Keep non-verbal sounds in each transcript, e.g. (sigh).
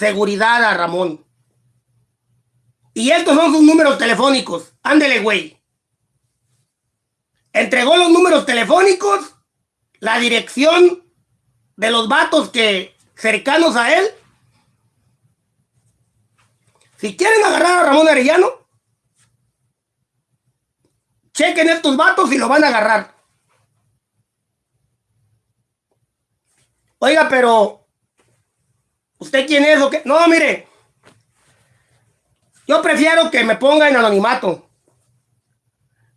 seguridad a Ramón. Y estos son sus números telefónicos. Ándele, güey. Entregó los números telefónicos, la dirección de los vatos que cercanos a él. Si quieren agarrar a Ramón Arellano, chequen estos vatos y lo van a agarrar. Oiga, pero ¿usted quién es o qué? No, mire, yo prefiero que me ponga en anonimato.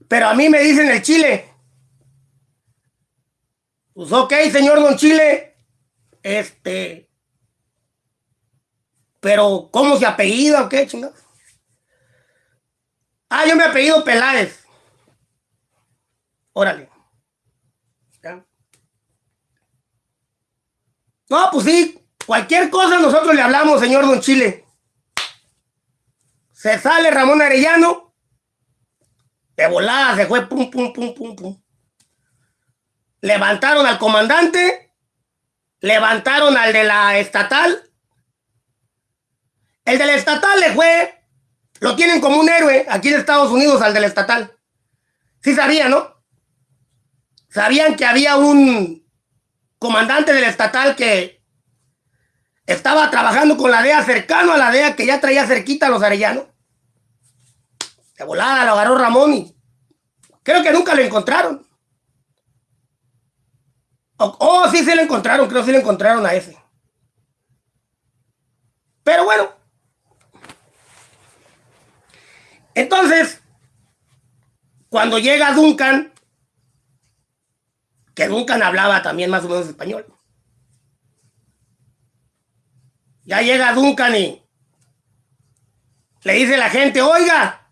Pero a mí me dicen el Chile. Pues ok, señor Don Chile. Este. Pero, ¿cómo se apellida o qué, chingada? Ah, yo me apellido Peláez. Órale. No, pues sí. Cualquier cosa nosotros le hablamos, señor Don Chile. Se sale Ramón Arellano. De volada se fue pum, pum, pum, pum, pum. Levantaron al comandante. Levantaron al de la estatal. El de la estatal le fue. Lo tienen como un héroe aquí en Estados Unidos al de la estatal. Sí sabían, ¿no? Sabían que había un comandante del estatal que estaba trabajando con la DEA cercano a la DEA que ya traía cerquita a los arellanos. De volada lo agarró Ramón y creo que nunca lo encontraron. Oh, oh, sí, sí lo encontraron, creo que sí lo encontraron a ese. Pero bueno. Entonces, cuando llega Duncan, que Duncan hablaba también más o menos español. Ya llega Duncan y le dice la gente, oiga,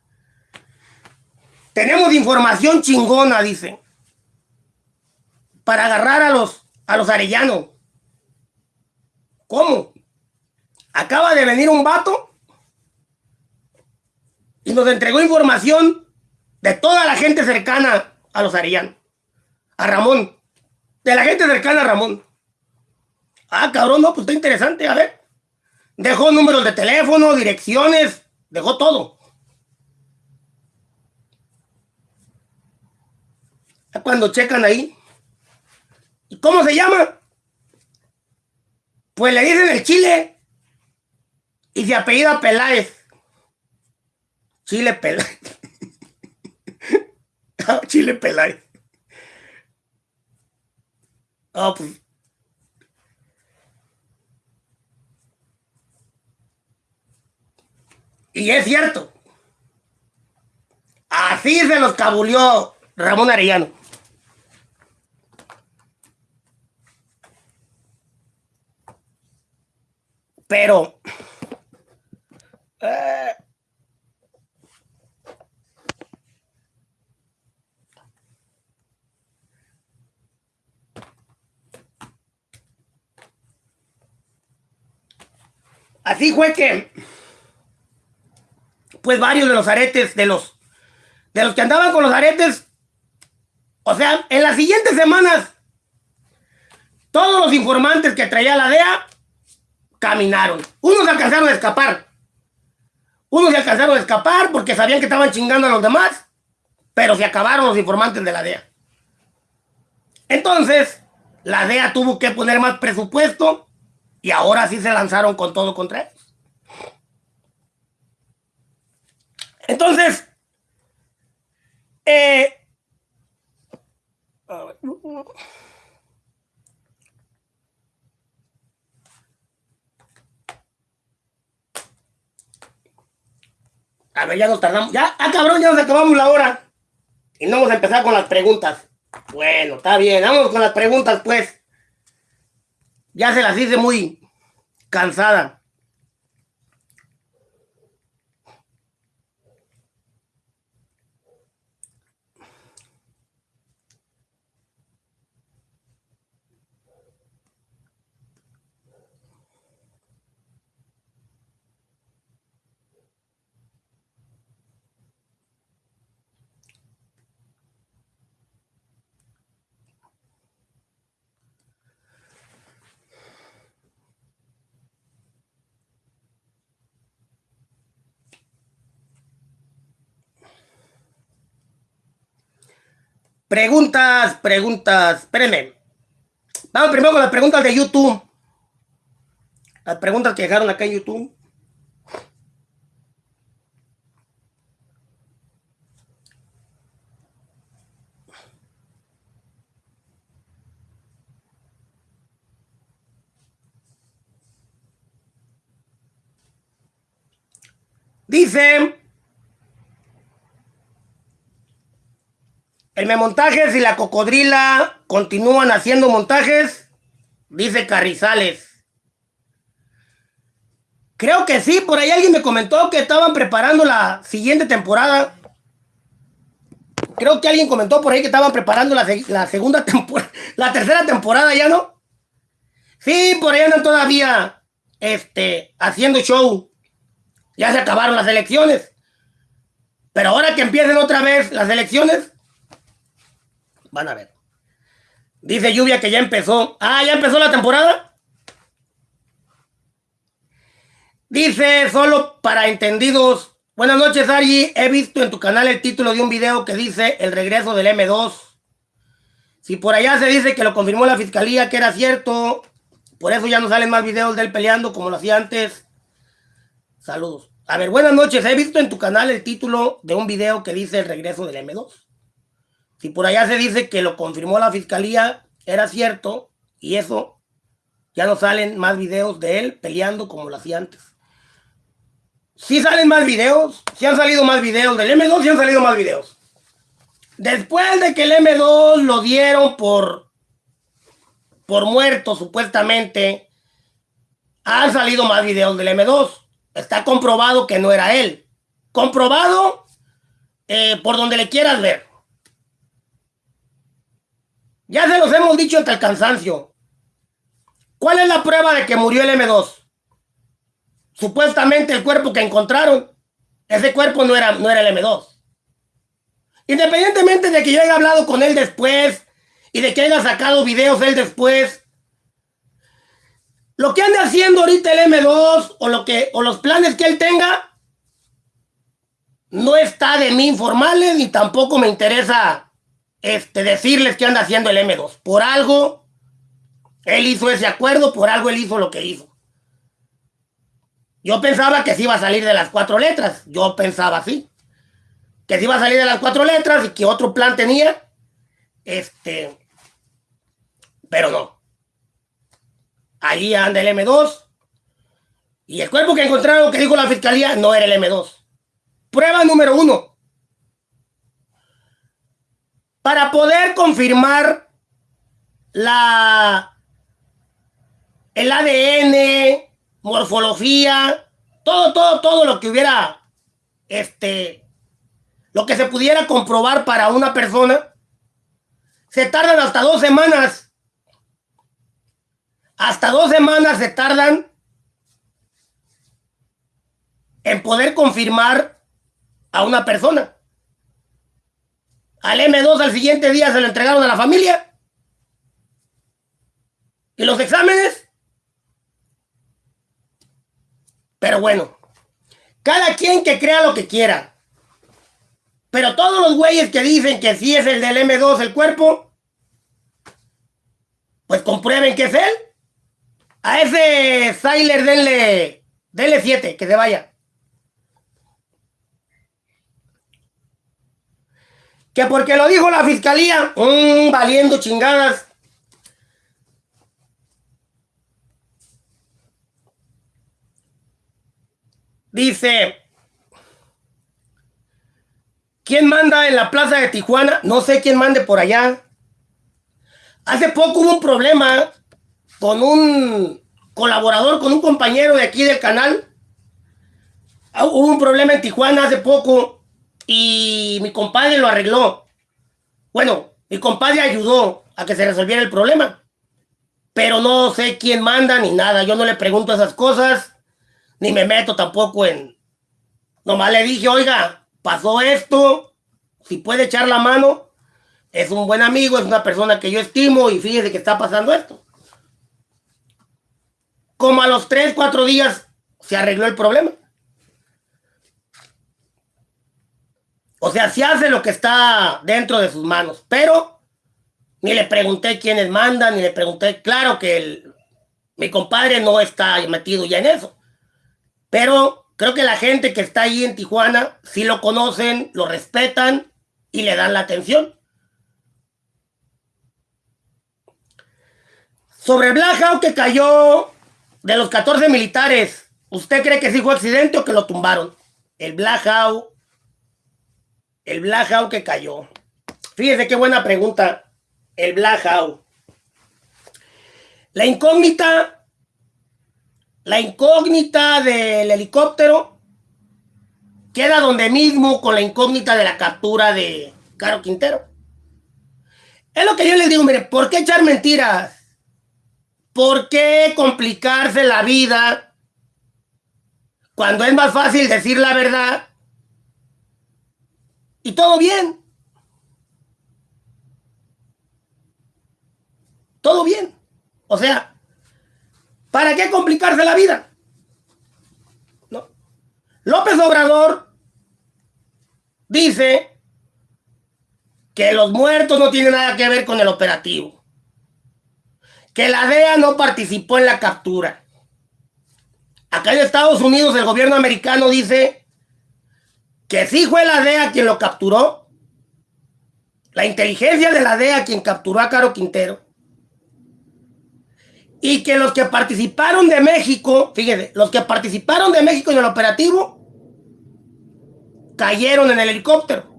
tenemos información chingona, dice, para agarrar a los, a los arellanos. ¿Cómo? Acaba de venir un vato y nos entregó información de toda la gente cercana a los arellanos. A Ramón. De la gente cercana a Ramón. Ah, cabrón, no, pues está interesante, a ver. Dejó números de teléfono, direcciones, dejó todo. Cuando checan ahí. ¿Y cómo se llama? Pues le dicen el Chile. Y se apellida Peláez. Chile Peláez. (laughs) Chile Peláez. Oh, pues. Y es cierto. Así se los cabulió Ramón Arellano. Pero... Eh, así fue que pues varios de los aretes, de los, de los que andaban con los aretes, o sea, en las siguientes semanas, todos los informantes que traía la DEA caminaron. Unos alcanzaron a escapar. Unos se alcanzaron a escapar porque sabían que estaban chingando a los demás, pero se acabaron los informantes de la DEA. Entonces, la DEA tuvo que poner más presupuesto y ahora sí se lanzaron con todo contra ellos. Entonces, eh, a ver, ya nos tardamos. Ya, ah, cabrón, ya nos acabamos la hora. Y no vamos a empezar con las preguntas. Bueno, está bien, vamos con las preguntas, pues. Ya se las hice muy cansada. Preguntas, preguntas. Espérenme. Vamos primero con las preguntas de YouTube. Las preguntas que dejaron acá en YouTube. Dice montajes y la cocodrila continúan haciendo montajes, dice Carrizales. Creo que sí, por ahí alguien me comentó que estaban preparando la siguiente temporada. Creo que alguien comentó por ahí que estaban preparando la, segunda (laughs) temporada, la tercera temporada, ¿ya no? Sí, por ahí andan todavía este, haciendo show. Ya se acabaron las elecciones. Pero ahora que empiecen otra vez las elecciones, Van a ver. Dice Lluvia que ya empezó. Ah, ya empezó la temporada. Dice solo para entendidos. Buenas noches, Argy. He visto en tu canal el título de un video que dice el regreso del M2. Si por allá se dice que lo confirmó la fiscalía que era cierto, por eso ya no salen más videos de él peleando como lo hacía antes. Saludos. A ver, buenas noches. He visto en tu canal el título de un video que dice el regreso del M2. Si por allá se dice que lo confirmó la fiscalía, era cierto, y eso ya no salen más videos de él peleando como lo hacía antes. Sí salen más videos, sí han salido más videos del M2, sí han salido más videos. Después de que el M2 lo dieron por, por muerto, supuestamente, han salido más videos del M2. Está comprobado que no era él. Comprobado eh, por donde le quieras ver. Ya se los hemos dicho hasta el cansancio. ¿Cuál es la prueba de que murió el M2? Supuestamente el cuerpo que encontraron, ese cuerpo no era, no era el M2. Independientemente de que yo haya hablado con él después y de que haya sacado videos él después, lo que anda haciendo ahorita el M2 o, lo que, o los planes que él tenga, no está de mí informales ni tampoco me interesa este, decirles que anda haciendo el M2. Por algo, él hizo ese acuerdo, por algo él hizo lo que hizo. Yo pensaba que se iba a salir de las cuatro letras. Yo pensaba así. Que se iba a salir de las cuatro letras y que otro plan tenía. Este. Pero no. Ahí anda el M2. Y el cuerpo que encontraron, que dijo la fiscalía, no era el M2. Prueba número uno. Para poder confirmar la el ADN, morfología, todo, todo, todo lo que hubiera, este, lo que se pudiera comprobar para una persona, se tardan hasta dos semanas. Hasta dos semanas se tardan en poder confirmar a una persona. Al M2 al siguiente día se lo entregaron a la familia. ¿Y los exámenes? Pero bueno, cada quien que crea lo que quiera. Pero todos los güeyes que dicen que sí es el del M2 el cuerpo, pues comprueben que es él. A ese Siler denle, denle 7, que se vaya. Que porque lo dijo la fiscalía, mmm, valiendo chingadas. Dice, ¿quién manda en la plaza de Tijuana? No sé quién mande por allá. Hace poco hubo un problema con un colaborador, con un compañero de aquí del canal. Ah, hubo un problema en Tijuana hace poco y mi compadre lo arregló. Bueno, mi compadre ayudó a que se resolviera el problema. Pero no sé quién manda ni nada. Yo no le pregunto esas cosas, ni me meto tampoco en... Nomás le dije, oiga, pasó esto, si puede echar la mano, es un buen amigo, es una persona que yo estimo y fíjese que está pasando esto. Como a los 3, 4 días se arregló el problema. O sea, sí hace lo que está dentro de sus manos, pero ni le pregunté quiénes mandan, ni le pregunté, claro que el, mi compadre no está metido ya en eso, pero creo que la gente que está ahí en Tijuana sí lo conocen, lo respetan y le dan la atención. Sobre Black que cayó de los 14 militares, ¿usted cree que sí fue accidente o que lo tumbaron? El Black el Black que cayó. Fíjese qué buena pregunta. El Black La incógnita, la incógnita del helicóptero queda donde mismo con la incógnita de la captura de Caro Quintero. Es lo que yo les digo, mire, ¿por qué echar mentiras? ¿Por qué complicarse la vida cuando es más fácil decir la verdad? Y todo bien. Todo bien. O sea, ¿para qué complicarse la vida? No. López Obrador dice que los muertos no tienen nada que ver con el operativo. Que la DEA no participó en la captura. Acá en Estados Unidos el gobierno americano dice que sí fue la DEA quien lo capturó. La inteligencia de la DEA quien capturó a Caro Quintero y que los que participaron de México, fíjese, los que participaron de México en el operativo cayeron en el helicóptero.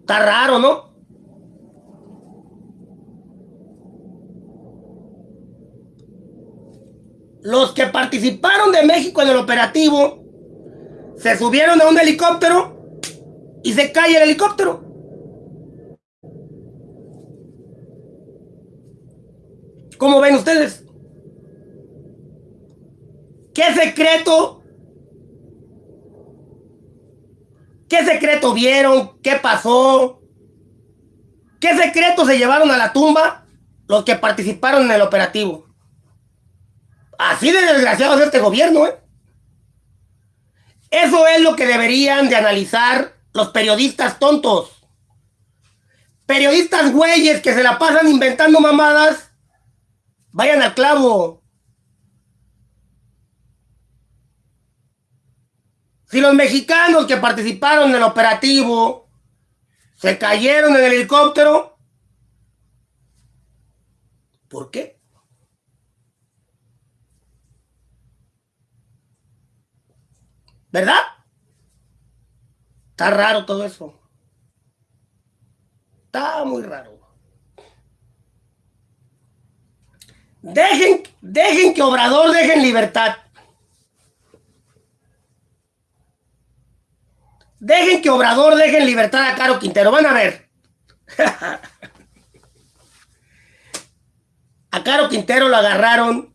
Está raro, ¿no? Los que participaron de México en el operativo se subieron a un helicóptero y se cae el helicóptero. ¿Cómo ven ustedes? ¿Qué secreto? ¿Qué secreto vieron? ¿Qué pasó? ¿Qué secreto se llevaron a la tumba los que participaron en el operativo? Así de desgraciados este gobierno, ¿eh? Eso es lo que deberían de analizar los periodistas tontos. Periodistas güeyes que se la pasan inventando mamadas Vayan al clavo. Si los mexicanos que participaron en el operativo se cayeron en el helicóptero, ¿por qué? ¿Verdad? Está raro todo eso. Está muy raro. Dejen, dejen que Obrador deje en libertad. Dejen que Obrador deje en libertad a Caro Quintero. Van a ver. (laughs) a Caro Quintero lo agarraron.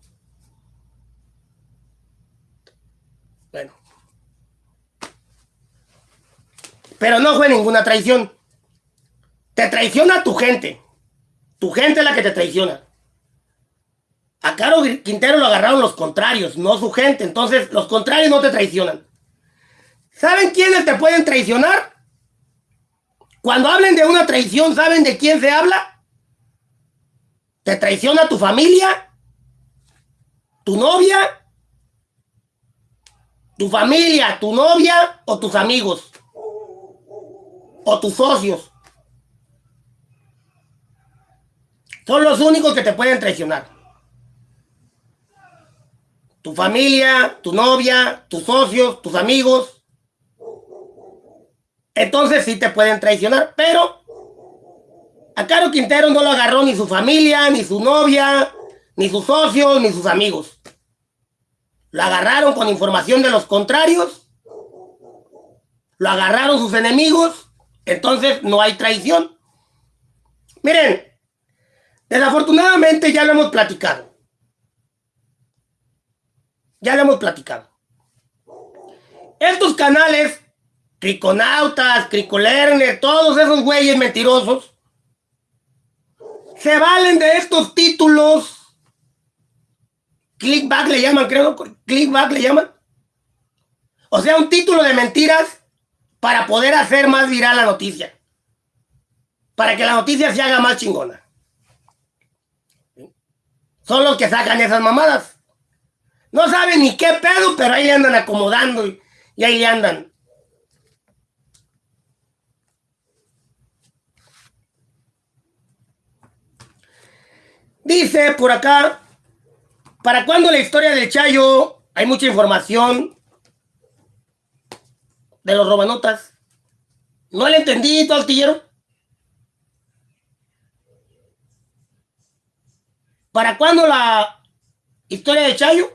Bueno. Pero no fue ninguna traición. Te traiciona tu gente. Tu gente es la que te traiciona. A Caro Quintero lo agarraron los contrarios, no su gente. Entonces, los contrarios no te traicionan. ¿Saben quiénes te pueden traicionar? Cuando hablen de una traición, ¿saben de quién se habla? ¿Te traiciona tu familia? ¿Tu novia? ¿Tu familia, tu novia o tus amigos? ¿O tus socios? Son los únicos que te pueden traicionar tu familia, tu novia, tus socios, tus amigos. Entonces sí te pueden traicionar, pero a Caro Quintero no lo agarró ni su familia, ni su novia, ni sus socios, ni sus amigos. Lo agarraron con información de los contrarios, lo agarraron sus enemigos, entonces no hay traición. Miren, desafortunadamente ya lo hemos platicado. Ya lo hemos platicado. Estos canales, Criconautas, Cricolerner, todos esos güeyes mentirosos, se valen de estos títulos. Clickback le llaman, creo. Clickback le llaman. O sea, un título de mentiras para poder hacer más viral la noticia. Para que la noticia se haga más chingona. Son los que sacan esas mamadas. No saben ni qué pedo, pero ahí le andan acomodando y, y ahí le andan. Dice por acá, ¿para cuándo la historia del Chayo? Hay mucha información de los robanotas. ¿No le entendí, tu altillero? ¿Para cuándo la historia de Chayo?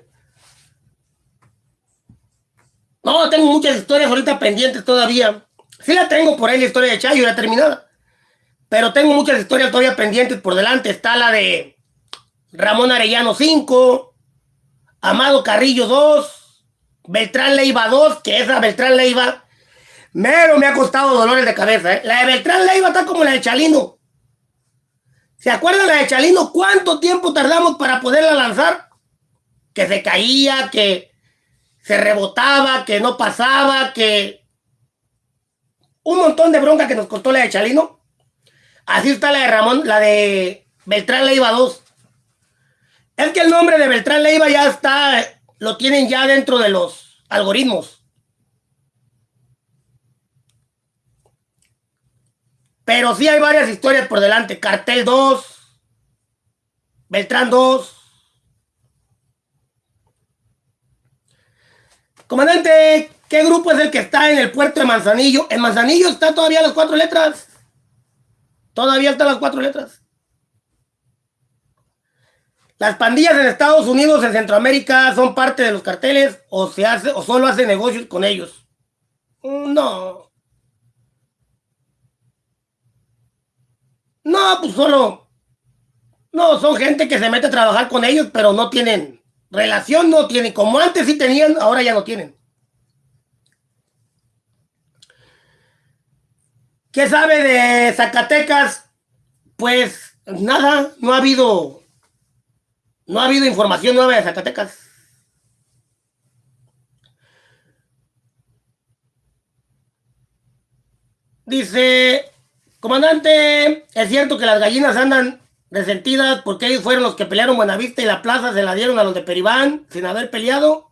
No, tengo muchas historias ahorita pendientes todavía. Sí la tengo por ahí la historia de Chayo, ya terminada. Pero tengo muchas historias todavía pendientes por delante. Está la de Ramón Arellano 5, Amado Carrillo 2, Beltrán Leiva 2, que esa Beltrán Leiva, mero me ha costado dolores de cabeza. ¿eh? La de Beltrán Leiva está como la de Chalino. ¿Se acuerdan la de Chalino? ¿Cuánto tiempo tardamos para poderla lanzar? Que se caía, que se rebotaba, que no pasaba, que... Un montón de bronca que nos costó la de Chalino. Así está la de Ramón, la de Beltrán Leiva 2. Es que el nombre de Beltrán Leiva ya está, lo tienen ya dentro de los algoritmos. Pero sí hay varias historias por delante. Cartel 2, Beltrán 2. Comandante, ¿qué grupo es el que está en el puerto de Manzanillo? En Manzanillo está todavía las cuatro letras. Todavía están las cuatro letras. Las pandillas en Estados Unidos, en Centroamérica, son parte de los carteles o se hace o solo hace negocios con ellos. No. No, pues solo. No, son gente que se mete a trabajar con ellos, pero no tienen relación, no tienen. Como antes sí tenían, ahora ya no tienen. ¿Qué sabe de Zacatecas? Pues nada, no ha habido no ha habido información nueva de Zacatecas. Dice, comandante, es cierto que las gallinas andan resentidas porque ellos fueron los que pelearon Buenavista y la plaza se la dieron a los de Peribán sin haber peleado.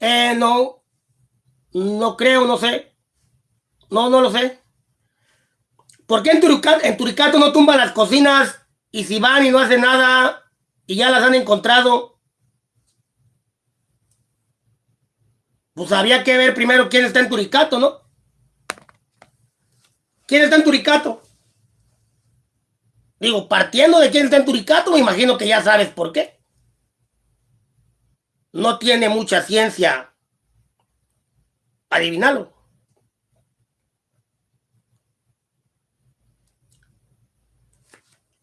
Eh, no, no creo, no sé. No, no lo sé. ¿Por qué en Turicato, en Turicato no tumban las cocinas y si van y no hacen nada, y ya las han encontrado, pues había que ver primero quién está en Turicato, ¿no? ¿Quién está en Turicato? Digo, partiendo de quién está en Turicato, me imagino que ya sabes por qué. No tiene mucha ciencia adivinarlo.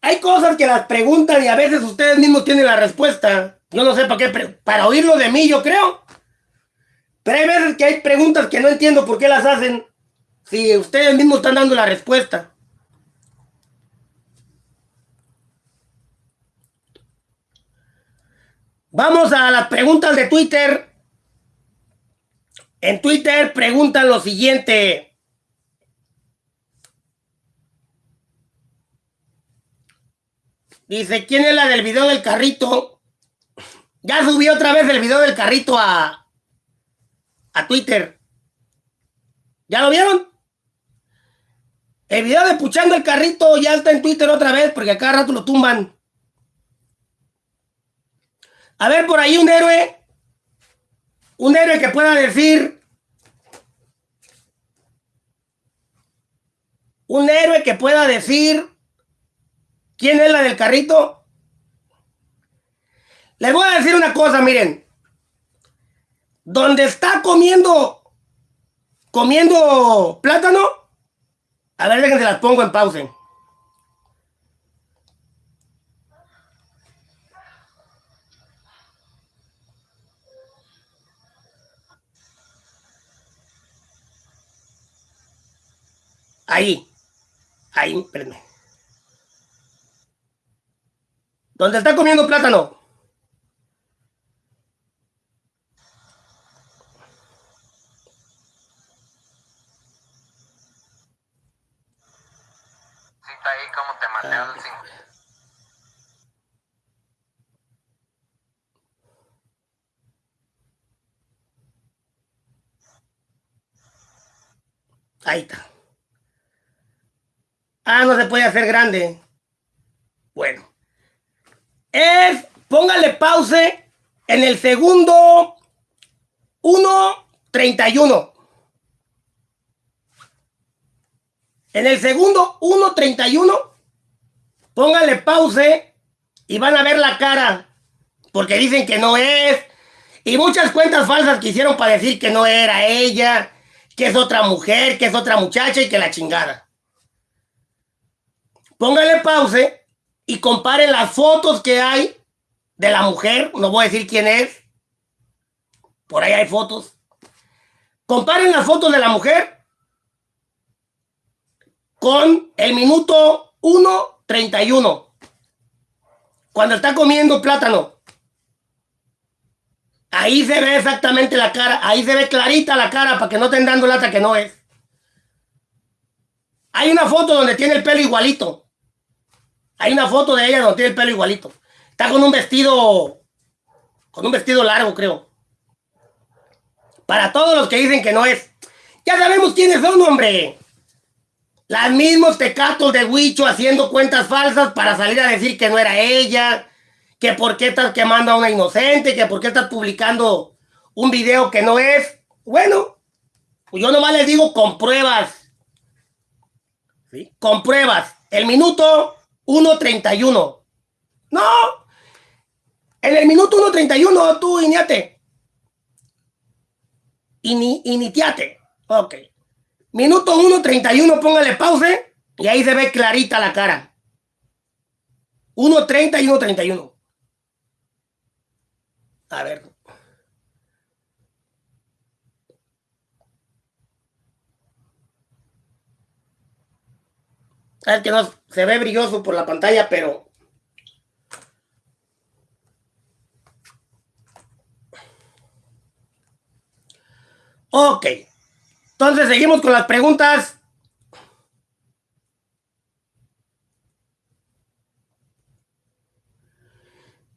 Hay cosas que las preguntan y a veces ustedes mismos tienen la respuesta. Yo no sé para qué, para oírlo de mí, yo creo. Pero hay veces que hay preguntas que no entiendo por qué las hacen si ustedes mismos están dando la respuesta. Vamos a las preguntas de Twitter. En Twitter preguntan lo siguiente. Dice, ¿quién es la del video del carrito? Ya subí otra vez el video del carrito a, a Twitter. ¿Ya lo vieron? El video de puchando el carrito ya está en Twitter otra vez porque a cada rato lo tumban. A ver, por ahí un héroe. Un héroe que pueda decir. Un héroe que pueda decir ¿Quién es la del carrito? Les voy a decir una cosa, miren. Donde está comiendo, comiendo plátano, a ver, déjense las pongo en pausa. Ahí, ahí, espérenme. ¿Dónde está comiendo plátano? Sí, está ahí como te maté ah. al Ahí está. Ah, no se puede hacer grande. Bueno. Es, póngale pause en el segundo 1.31. En el segundo 1.31, póngale pause y van a ver la cara. Porque dicen que no es. Y muchas cuentas falsas quisieron para decir que no era ella, que es otra mujer, que es otra muchacha y que la chingada. Póngale pause y comparen las fotos que hay de la mujer. No voy a decir quién es. Por ahí hay fotos. Comparen las fotos de la mujer con el minuto 1.31. Cuando está comiendo plátano. Ahí se ve exactamente la cara. Ahí se ve clarita la cara para que no estén dando lata que no es. Hay una foto donde tiene el pelo igualito. Hay una foto de ella donde tiene el pelo igualito. Está con un vestido. Con un vestido largo, creo. Para todos los que dicen que no es. Ya sabemos quiénes son, hombre. Los mismos tecatos de Huicho haciendo cuentas falsas para salir a decir que no era ella, que por qué estás quemando a una inocente, que por qué estás publicando un video que no es. Bueno, pues yo nomás les digo con pruebas. ¿Sí? Con pruebas. El minuto 1.31. No. En el minuto 1.31 tú iniate. Ini, initiate. Ok. Minuto 1.31, póngale pause y ahí se ve clarita la cara. 1.30 y 1.31. A ver. Es que no se ve brilloso por la pantalla, pero Ok. Entonces seguimos con las preguntas.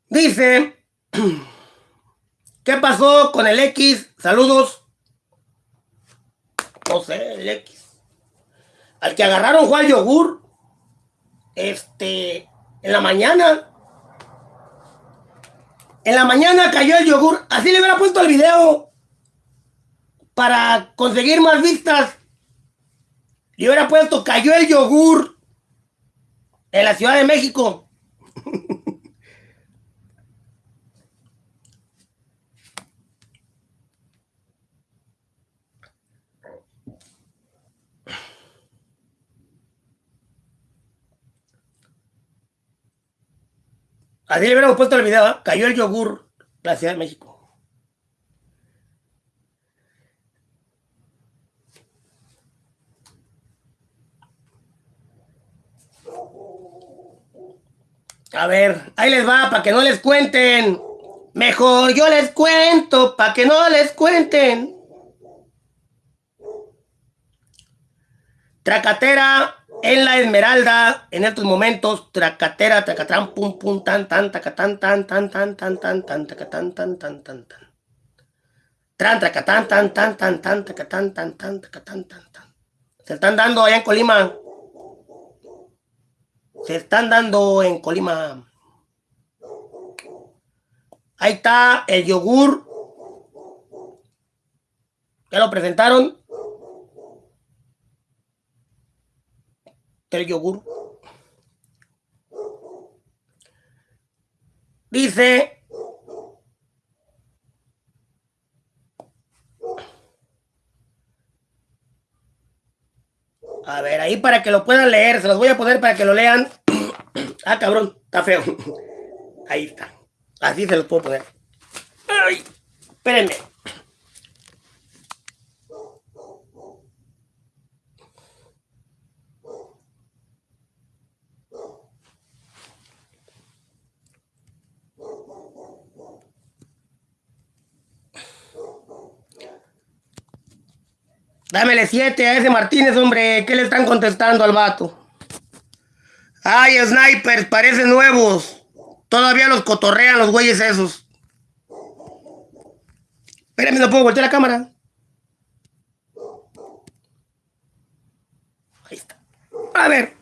Dice, (clears throat) ¿qué pasó con el X? Saludos. No sé, el X. Al que agarraron Juan Yogur, este, en la mañana. En la mañana cayó el yogur. Así le hubiera puesto el video para conseguir más vistas. Y hubiera puesto, cayó el yogur en la Ciudad de México. (laughs) Así le hubiéramos puesto el video, ¿eh? cayó el yogur la Ciudad de México. A ver, ahí les va, para que no les cuenten. Mejor yo les cuento, para que no les cuenten. Tracatera en la Esmeralda, en estos momentos, tracatera, tracatrán, pum, pum, tan, tan, tacatán, tan, tan, tan, tan, tan, tan, tacatán, tan, tan, tan, tan. Tran, tracatán, tan, tan, tan, tan, tacatán, tan, tan, tacatán, tan, tan. Se están dando allá en Colima. Se están dando en Colima. Ahí está el yogur. Ya lo presentaron. El yogur. Dice. A ver, ahí para que lo puedan leer, se los voy a poner para que lo lean. (clears throat) ah, cabrón, está feo. Ahí está. Así se los puedo poner. Espérenme. Dámele siete a ese Martínez, hombre. ¿Qué le están contestando al vato? Ay, snipers, parecen nuevos. Todavía los cotorrean los güeyes esos. Espérame, no puedo voltear la cámara. Ahí está. A ver.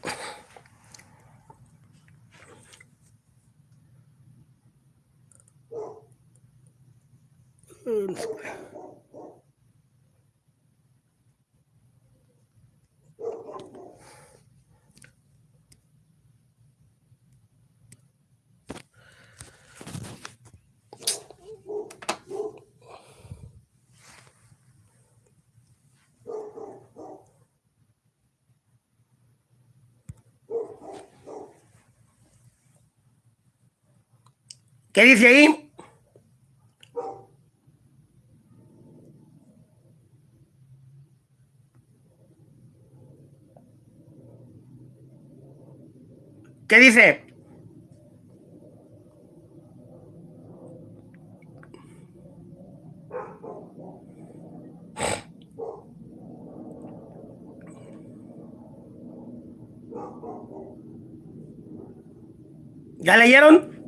¿Qué dice ahí? ¿Qué dice? ¿Ya leyeron?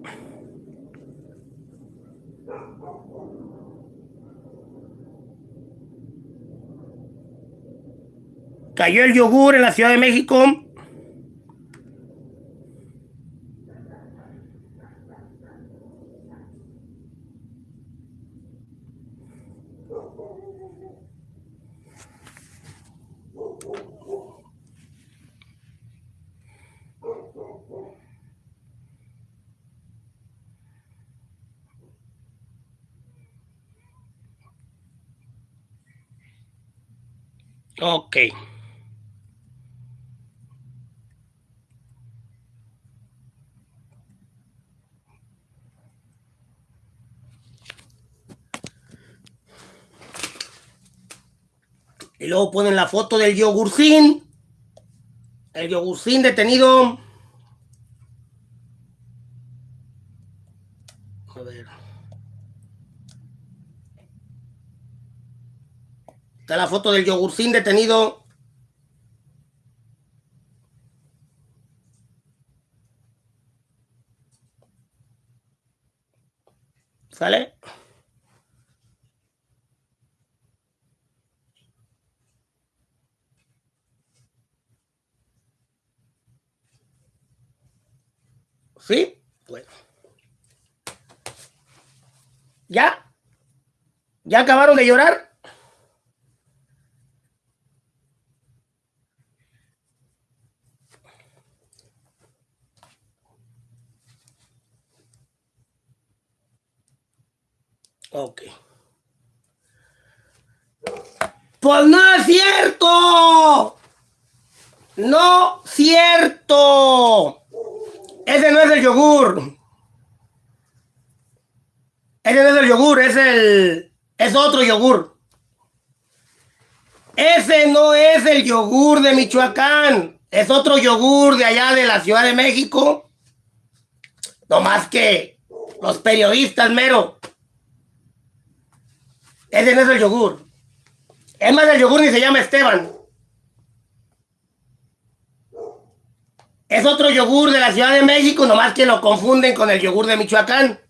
Cayó el yogur en la Ciudad de México. Ok. Luego ponen la foto del yogurcín. El yogurcín detenido. A ver. Está la foto del yogurcín detenido. ¿Sale? ¿Sí? Bueno. ¿Ya? ¿Ya acabaron de llorar? Ok. Pues no es cierto. No cierto. Ese no es el yogur. Ese no es el yogur, es el. Es otro yogur. Ese no es el yogur de Michoacán. Es otro yogur de allá de la Ciudad de México. No más que los periodistas, mero. Ese no es el yogur. Es más, el yogur ni se llama Esteban. Es otro yogur de la Ciudad de México, nomás que lo confunden con el yogur de Michoacán.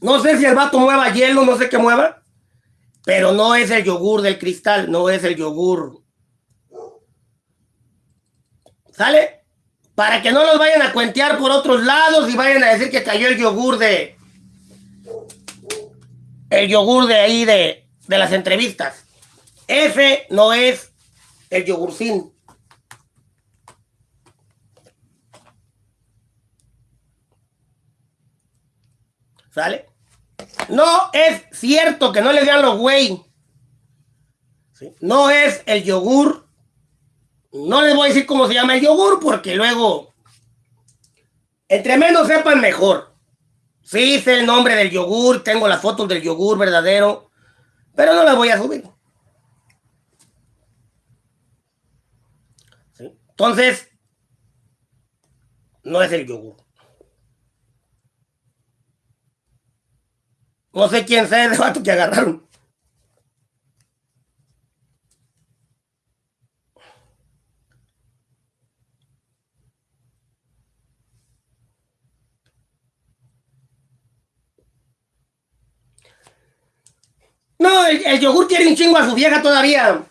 No sé si el vato mueva hielo, no sé qué mueva, pero no es el yogur del cristal, no es el yogur. ¿Sale? Para que no los vayan a cuentear por otros lados y vayan a decir que cayó el yogur de. El yogur de ahí de, de las entrevistas. Ese no es el yogurcín. ¿Sale? No es cierto que no le digan los güey. No es el yogur. No les voy a decir cómo se llama el yogur porque luego, entre menos sepan mejor. Sí sé el nombre del yogur, tengo las fotos del yogur verdadero, pero no las voy a subir. Entonces, no es el yogur. No sé quién sea el vato que agarraron. No, el, el yogur quiere un chingo a su vieja todavía.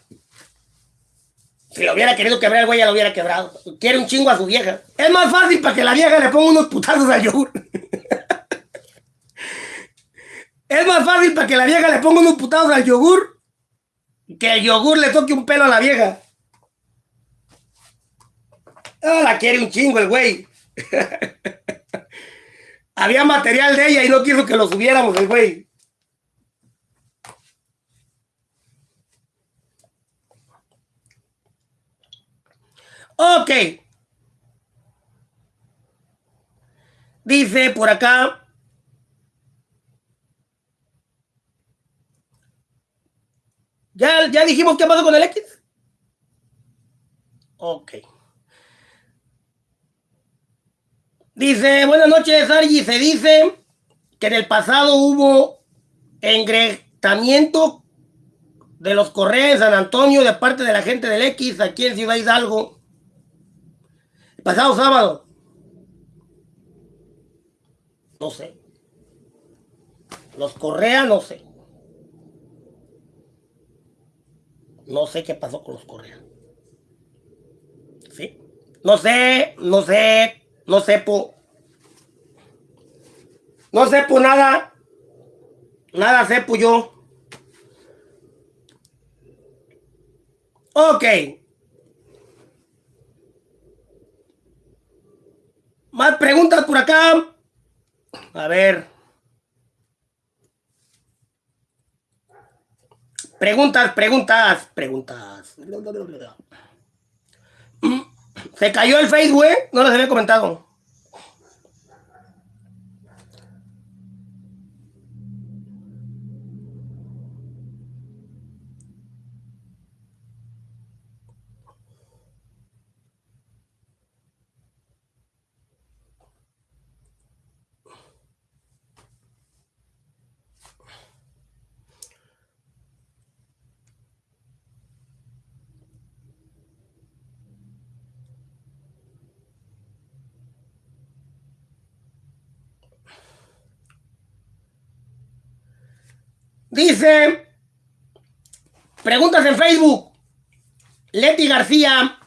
Si lo hubiera querido quebrar, el güey ya lo hubiera quebrado. Quiere un chingo a su vieja. Es más fácil para que la vieja le ponga unos putazos al yogur. (laughs) es más fácil para que la vieja le ponga unos putazos al yogur que el yogur le toque un pelo a la vieja. Ah, la quiere un chingo el güey. (laughs) Había material de ella y no quiso que lo subiéramos el güey. Ok. Dice por acá. ¿Ya, ¿Ya dijimos qué pasó con el X? Ok. Dice, buenas noches, Argy. Se dice que en el pasado hubo engretamiento de los correos de San Antonio de parte de la gente del X aquí en Ciudad Hidalgo. El pasado sábado. No sé. Los Correa, no sé. No sé qué pasó con los Correa. ¿Sí? No sé, no sé, no sepo. No sepo nada. Nada sepo yo. Ok. Más preguntas por acá. A ver. Preguntas, preguntas, preguntas. Se cayó el Facebook, ¿eh? No les había comentado. Dice, preguntas en Facebook. Leti García,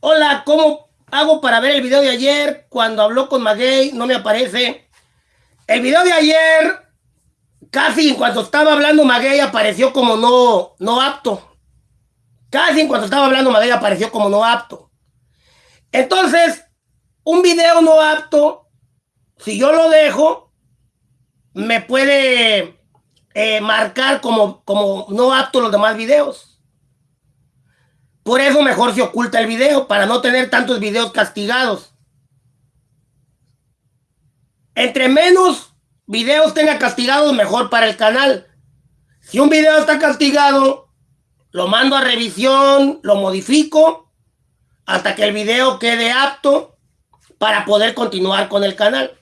hola, ¿cómo hago para ver el video de ayer? Cuando habló con Maguey, no me aparece. El video de ayer, casi en cuanto estaba hablando Maguey, apareció como no, no apto. Casi en cuanto estaba hablando Maguey, apareció como no apto. Entonces, un video no apto, si yo lo dejo, me puede eh, marcar como, como no apto los demás videos. Por eso mejor se oculta el video, para no tener tantos videos castigados. Entre menos videos tenga castigados, mejor para el canal. Si un video está castigado, lo mando a revisión, lo modifico, hasta que el video quede apto para poder continuar con el canal.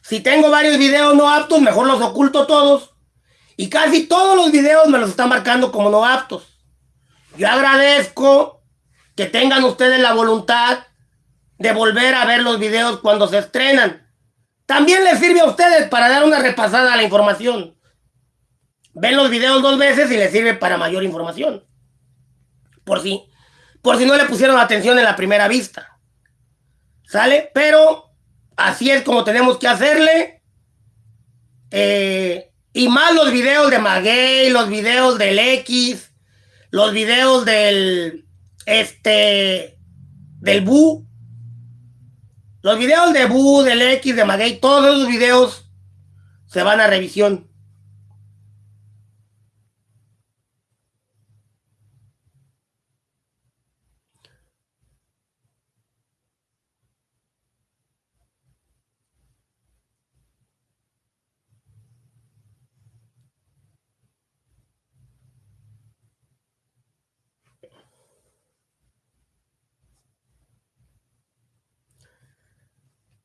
Si tengo varios videos no aptos, mejor los oculto todos y casi todos los videos me los están marcando como no aptos. Yo agradezco que tengan ustedes la voluntad de volver a ver los videos cuando se estrenan. También les sirve a ustedes para dar una repasada a la información. Ven los videos dos veces y les sirve para mayor información. Por si, por si no le pusieron atención en la primera vista. ¿Sale? Pero así es como tenemos que hacerle. Eh, y más los videos de Maguey, los videos del X, los videos del, este, del Bu. Los videos de Bu, del X, de Maguey, todos esos videos se van a revisión.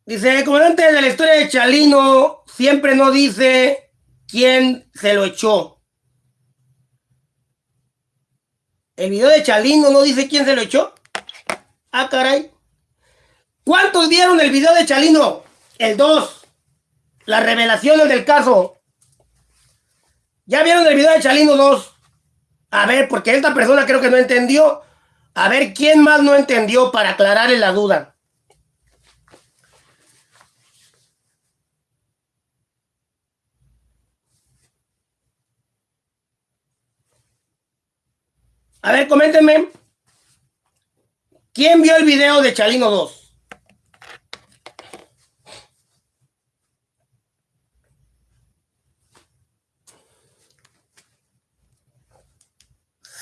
Dice, el comandante de la historia de Chalino siempre no dice quién se lo echó. El video de Chalino no dice quién se lo echó. Ah, caray. ¿Cuántos vieron el video de Chalino? El 2. Las revelaciones del caso. ¿Ya vieron el video de Chalino 2? A ver, porque esta persona creo que no entendió. A ver, ¿quién más no entendió para aclararle la duda? A ver, coméntenme. ¿Quién vio el video de Chalino 2?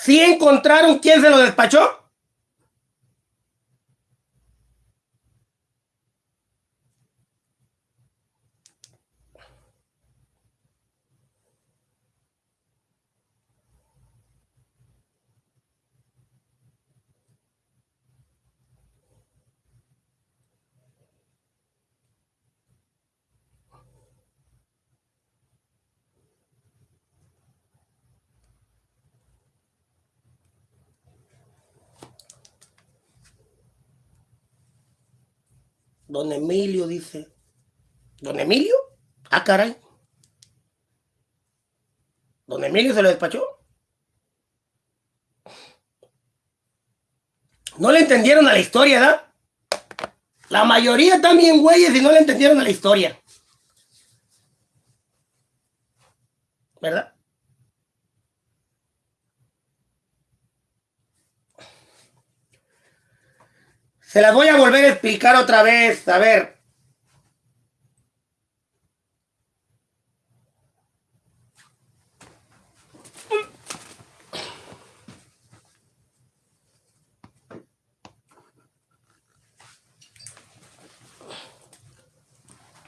¿Sí encontraron quién se lo despachó? Don Emilio dice. ¿Don Emilio? Ah, caray. ¿Don Emilio se lo despachó? No le entendieron a la historia, ¿verdad? La mayoría también güeyes y no le entendieron a la historia. ¿Verdad? Se las voy a volver a explicar otra vez. A ver.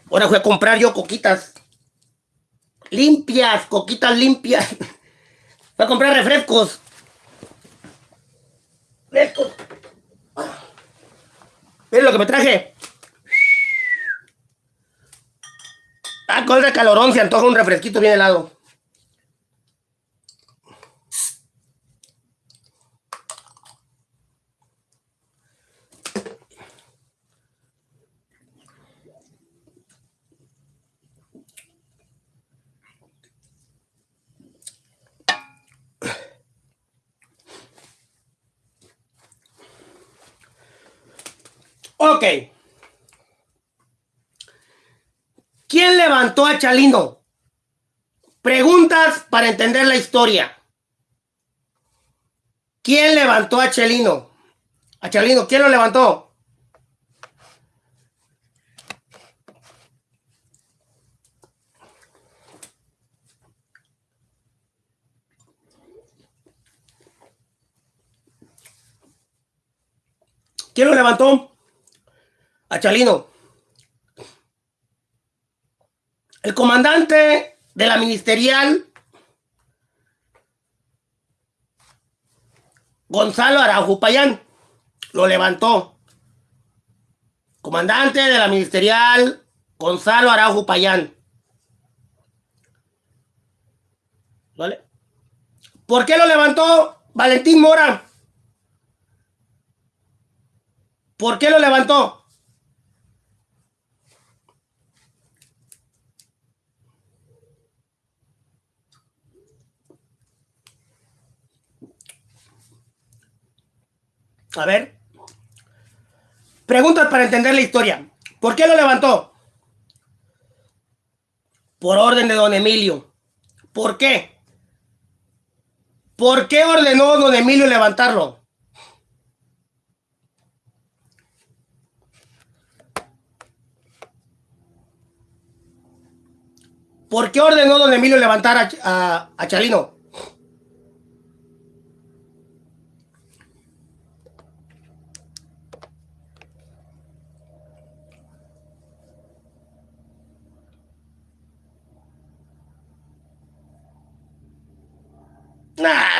Ahora fui a comprar yo coquitas. Limpias, coquitas limpias. (laughs) Voy a comprar refrescos. Refrescos. Miren lo que me traje. Ah, con calorón se antoja un refresquito bien helado. Ok. ¿Quién levantó a Chalino? Preguntas para entender la historia. ¿Quién levantó a Chalino? A Chalino, ¿quién lo levantó? ¿Quién lo levantó? a Chalino. El comandante de la ministerial, Gonzalo Araujo Payán, lo levantó. Comandante de la ministerial, Gonzalo Araujo Payán. ¿Vale? ¿Por qué lo levantó Valentín Mora? ¿Por qué lo levantó? A ver. Preguntas para entender la historia. ¿Por qué lo levantó? Por orden de don Emilio. ¿Por qué? ¿Por qué ordenó don Emilio levantarlo? ¿Por qué ordenó don Emilio levantar a, a, Chalino?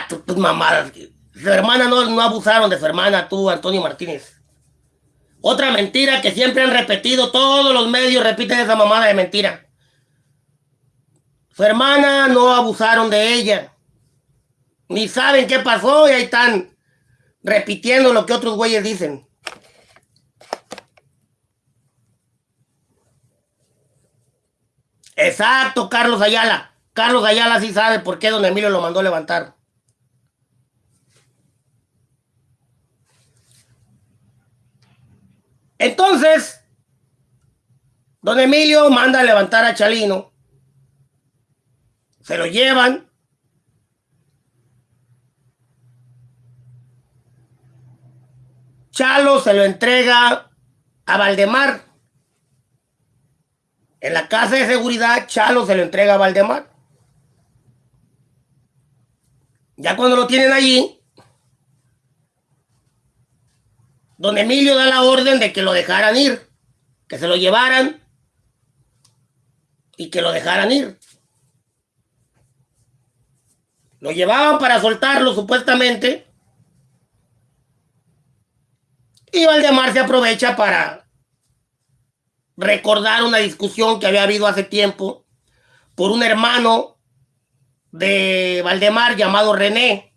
Nah, tus mamadas. Su hermana no, no abusaron de su hermana, tú, Antonio Martínez. Otra mentira que siempre han repetido, todos los medios repiten esa mamada de mentira. Su hermana no abusaron de ella. Ni saben qué pasó y ahí están repitiendo lo que otros güeyes dicen. Exacto, Carlos Ayala. Carlos Ayala sí sabe por qué don Emilio lo mandó levantar. Entonces, don Emilio manda a levantar a Chalino. Se lo llevan. Chalo se lo entrega a Valdemar. En la casa de seguridad, Chalo se lo entrega a Valdemar. Ya cuando lo tienen allí, don Emilio da la orden de que lo dejaran ir, que se lo llevaran y que lo dejaran ir. Lo llevaban para soltarlo supuestamente. Y Valdemar se aprovecha para recordar una discusión que había habido hace tiempo por un hermano de Valdemar llamado René.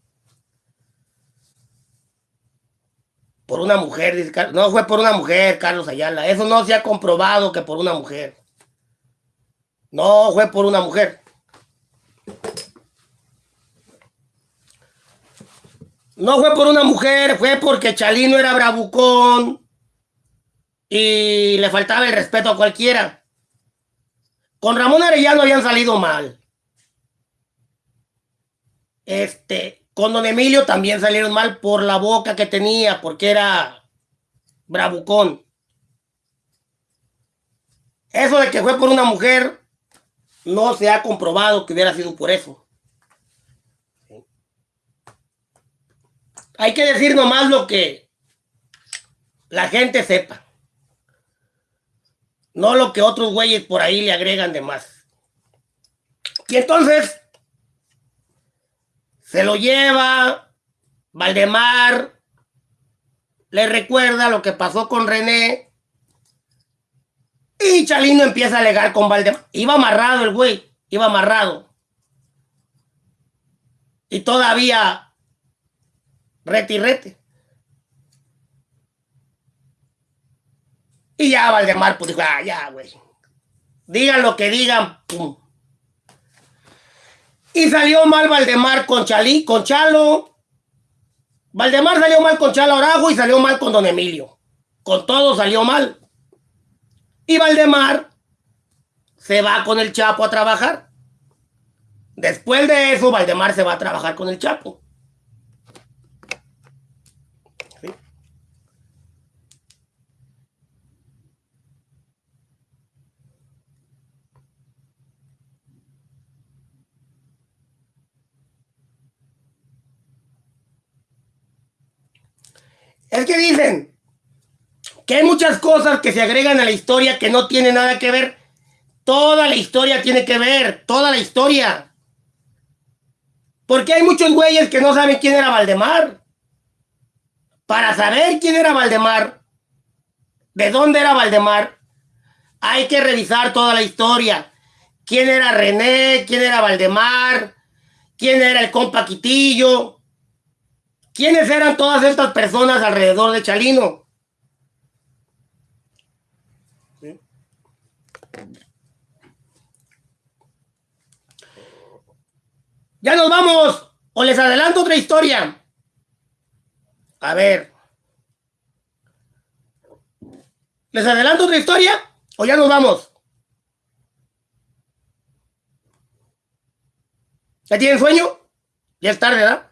Por una mujer, no fue por una mujer, Carlos Ayala. Eso no se ha comprobado que por una mujer. No fue por una mujer. No fue por una mujer, fue porque Chalino era bravucón y le faltaba el respeto a cualquiera. Con Ramón Arellano habían salido mal. Este, con Don Emilio también salieron mal por la boca que tenía, porque era bravucón. Eso de que fue por una mujer, no se ha comprobado que hubiera sido por eso. Hay que decir nomás lo que la gente sepa. No lo que otros güeyes por ahí le agregan de más. Y entonces se lo lleva Valdemar, le recuerda lo que pasó con René. Y Chalino empieza a alegar con Valdemar. Iba amarrado el güey, iba amarrado. Y todavía rete y rete. Y ya Valdemar pues dijo, ah, ya, güey. Digan lo que digan, pum. Y salió mal Valdemar con Chalí, con Chalo. Valdemar salió mal con Chalo Arajo y salió mal con Don Emilio. Con todo salió mal. Y Valdemar se va con el Chapo a trabajar. Después de eso, Valdemar se va a trabajar con el Chapo. Es que dicen que hay muchas cosas que se agregan a la historia que no tienen nada que ver. Toda la historia tiene que ver, toda la historia. Porque hay muchos güeyes que no saben quién era Valdemar. Para saber quién era Valdemar, de dónde era Valdemar, hay que revisar toda la historia. ¿Quién era René? ¿Quién era Valdemar? ¿Quién era el compa Quitillo? ¿Quiénes eran todas estas personas alrededor de Chalino? Ya nos vamos. O les adelanto otra historia. A ver. ¿Les adelanto otra historia? ¿O ya nos vamos? ¿Ya tienen sueño? Ya es tarde, ¿verdad?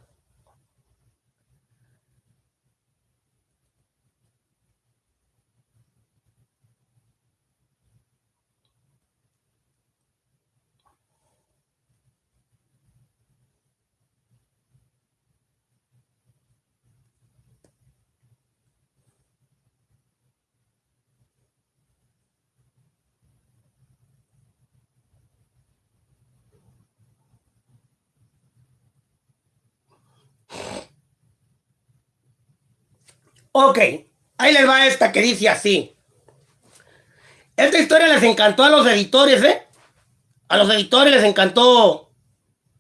Ok, ahí les va esta que dice así. Esta historia les encantó a los editores, ¿eh? A los editores les encantó,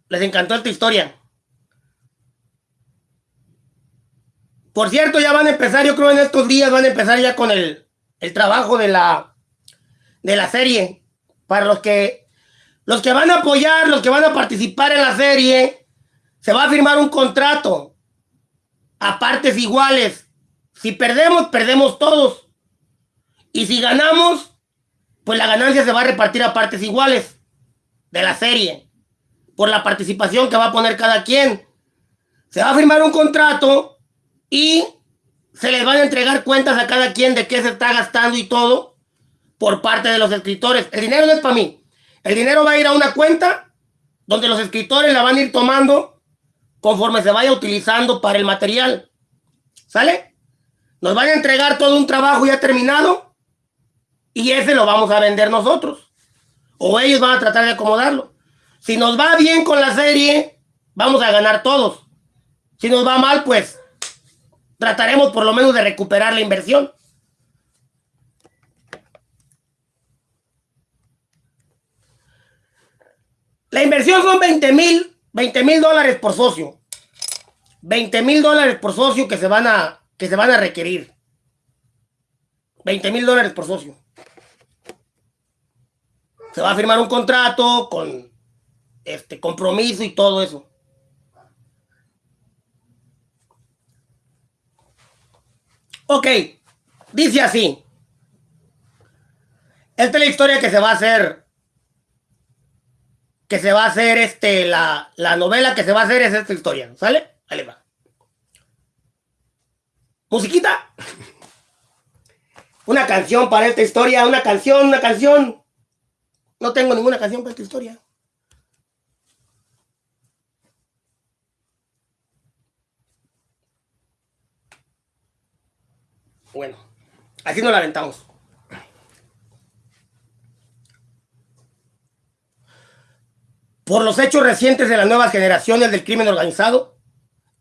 les encantó esta historia. Por cierto, ya van a empezar, yo creo en estos días van a empezar ya con el, el trabajo de la, de la serie. Para los que, Los que van a apoyar, los que van a participar en la serie, se va a firmar un contrato a partes iguales. Si perdemos, perdemos todos. Y si ganamos, pues la ganancia se va a repartir a partes iguales de la serie. Por la participación que va a poner cada quien. Se va a firmar un contrato y se les van a entregar cuentas a cada quien de qué se está gastando y todo por parte de los escritores. El dinero no es para mí. El dinero va a ir a una cuenta donde los escritores la van a ir tomando conforme se vaya utilizando para el material. ¿Sale? Nos van a entregar todo un trabajo ya terminado y ese lo vamos a vender nosotros. O ellos van a tratar de acomodarlo. Si nos va bien con la serie, vamos a ganar todos. Si nos va mal, pues trataremos por lo menos de recuperar la inversión. La inversión son 20 mil 20 mil dólares por socio. 20 mil dólares por socio que se van a, que se van a requerir. 20 mil dólares por socio. Se va a firmar un contrato con este compromiso y todo eso. Ok, dice así. Esta es la historia que se va a hacer. Que se va a hacer este, la, la novela que se va a hacer es esta historia, ¿sale? Ahí. Musiquita. Una canción para esta historia, una canción, una canción. No tengo ninguna canción para esta historia. Bueno, así nos la aventamos. Por los hechos recientes de las nuevas generaciones del crimen organizado,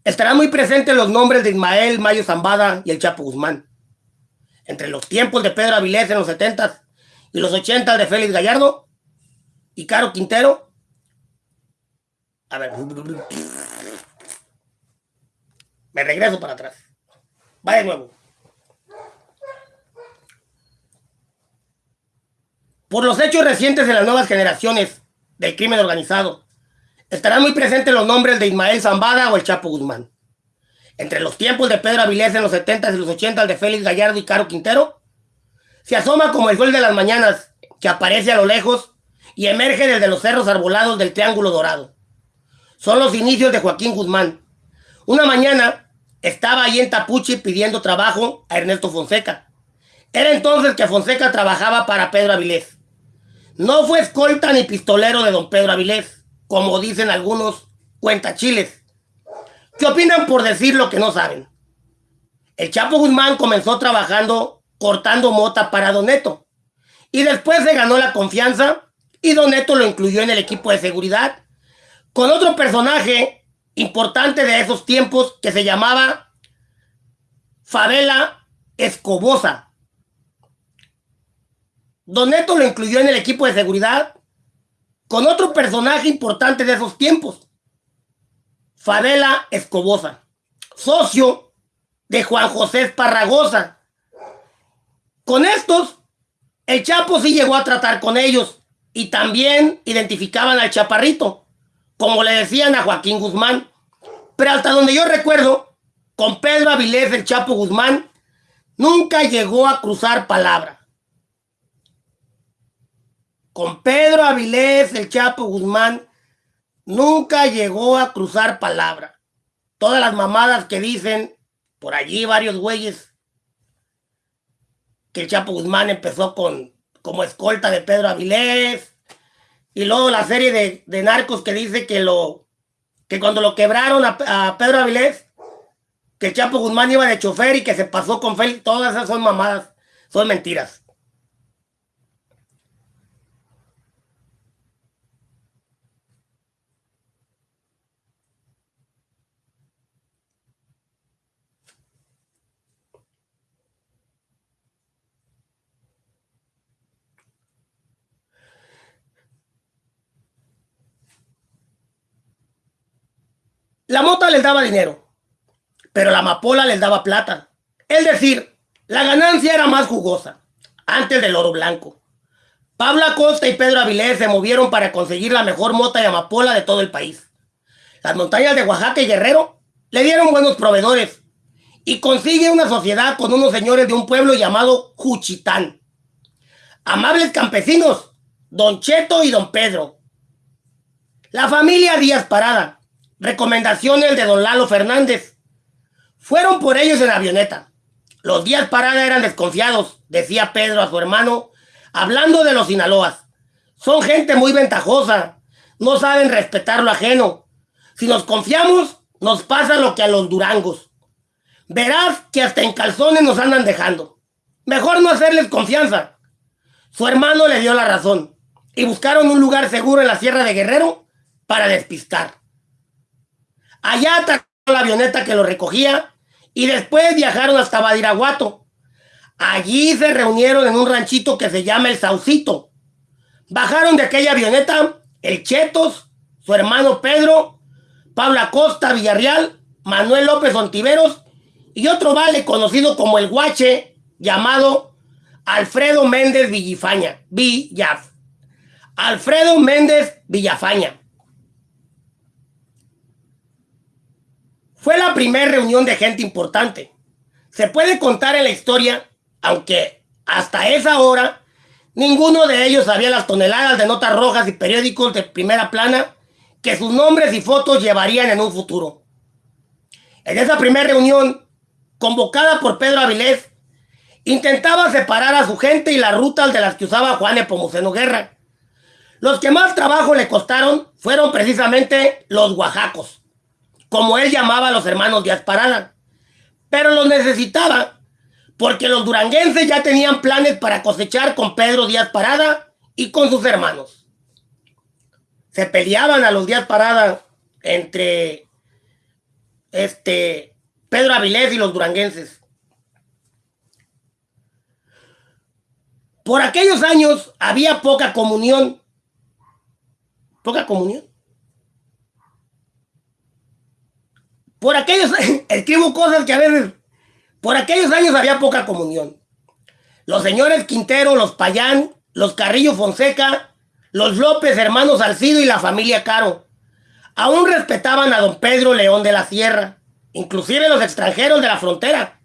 estarán muy presentes los nombres de Ismael Mayo Zambada y el Chapo Guzmán. Entre los tiempos de Pedro Avilés en los 70 y los 80 de Félix Gallardo y Caro Quintero. A ver. Me regreso para atrás. Va de nuevo. Por los hechos recientes de las nuevas generaciones del crimen organizado, estarán muy presentes los nombres de Ismael Zambada o el Chapo Guzmán. Entre los tiempos de Pedro Avilés en los 70 y los 80 de Félix Gallardo y Caro Quintero, se asoma como el sol de las mañanas que aparece a lo lejos y emerge desde los cerros arbolados del Triángulo Dorado. Son los inicios de Joaquín Guzmán. Una mañana estaba ahí en Tapuchi pidiendo trabajo a Ernesto Fonseca. Era entonces que Fonseca trabajaba para Pedro Avilés. No fue escolta ni pistolero de don Pedro Avilés, como dicen algunos cuentachiles. ¿Qué opinan por decir lo que no saben? El Chapo Guzmán comenzó trabajando cortando mota para Doneto y después se ganó la confianza y Doneto lo incluyó en el equipo de seguridad con otro personaje importante de esos tiempos que se llamaba Favela Escobosa. Don Neto lo incluyó en el equipo de seguridad con otro personaje importante de esos tiempos, Favela Escobosa, socio de Juan José Esparragosa. Con estos, el Chapo sí llegó a tratar con ellos y también identificaban al Chaparrito, como le decían a Joaquín Guzmán. Pero hasta donde yo recuerdo, con Pedro Avilés el Chapo Guzmán, nunca llegó a cruzar palabra con Pedro Avilés, el Chapo Guzmán, nunca llegó a cruzar palabra. Todas las mamadas que dicen, por allí varios güeyes, que el Chapo Guzmán empezó con como escolta de Pedro Avilés, y luego la serie de, narcos que dice que lo que cuando lo quebraron a, Pedro Avilés, que el Chapo Guzmán iba de chofer y que se pasó con Félix, todas esas son mamadas, son mentiras. La mota les daba dinero, pero la amapola les daba plata. Es decir, la ganancia era más jugosa antes del oro blanco. Pablo Acosta y Pedro Avilés se movieron para conseguir la mejor mota de amapola de todo el país. Las montañas de Oaxaca y Guerrero le dieron buenos proveedores y consigue una sociedad con unos señores de un pueblo llamado Juchitán. Amables campesinos, don Cheto y don Pedro. La familia Díaz Parada, recomendaciones de don Lalo Fernández, fueron por ellos en avioneta. Los Díaz Parada eran desconfiados, decía Pedro a su hermano, hablando de los Sinaloas. Son gente muy ventajosa, no saben respetar lo ajeno. Si nos confiamos, nos pasa lo que a los durangos. Verás que hasta en calzones nos andan dejando. Mejor no hacerles confianza. Su hermano le dio la razón y buscaron un lugar seguro en la Sierra de Guerrero para despistar. Allá atacó la avioneta que lo recogía y después viajaron hasta Badiraguato. Allí se reunieron en un ranchito que se llama El Saucito. Bajaron de aquella avioneta el Chetos, su hermano Pedro, Pablo Acosta Villarreal, Manuel López Ontiveros y otro vale conocido como el Guache llamado Alfredo Méndez Villafaña. Villaf. Alfredo Méndez Villafaña. Fue la primera reunión de gente importante. Se puede contar en la historia, aunque hasta esa hora ninguno de ellos sabía las toneladas de notas rojas y periódicos de primera plana que sus nombres y fotos llevarían en un futuro. En esa primera reunión, convocada por Pedro Avilés, intentaba separar a su gente y las rutas de las que usaba Juan Epomuceno Guerra. Los que más trabajo le costaron fueron precisamente los oaxacos, como él llamaba a los hermanos Díaz Parada. Pero los necesitaba porque los duranguenses ya tenían planes para cosechar con Pedro Díaz Parada y con sus hermanos. Se peleaban a los Díaz Parada entre este Pedro Avilés y los duranguenses. Por aquellos años había poca comunión. Poca comunión. Por aquellos (laughs) escribo cosas que a por aquellos años había poca comunión. Los señores Quintero, los Payán, los Carrillo Fonseca, los López, hermanos Alcido y la familia Caro, aún respetaban a don Pedro León de la Sierra inclusive los extranjeros de la frontera,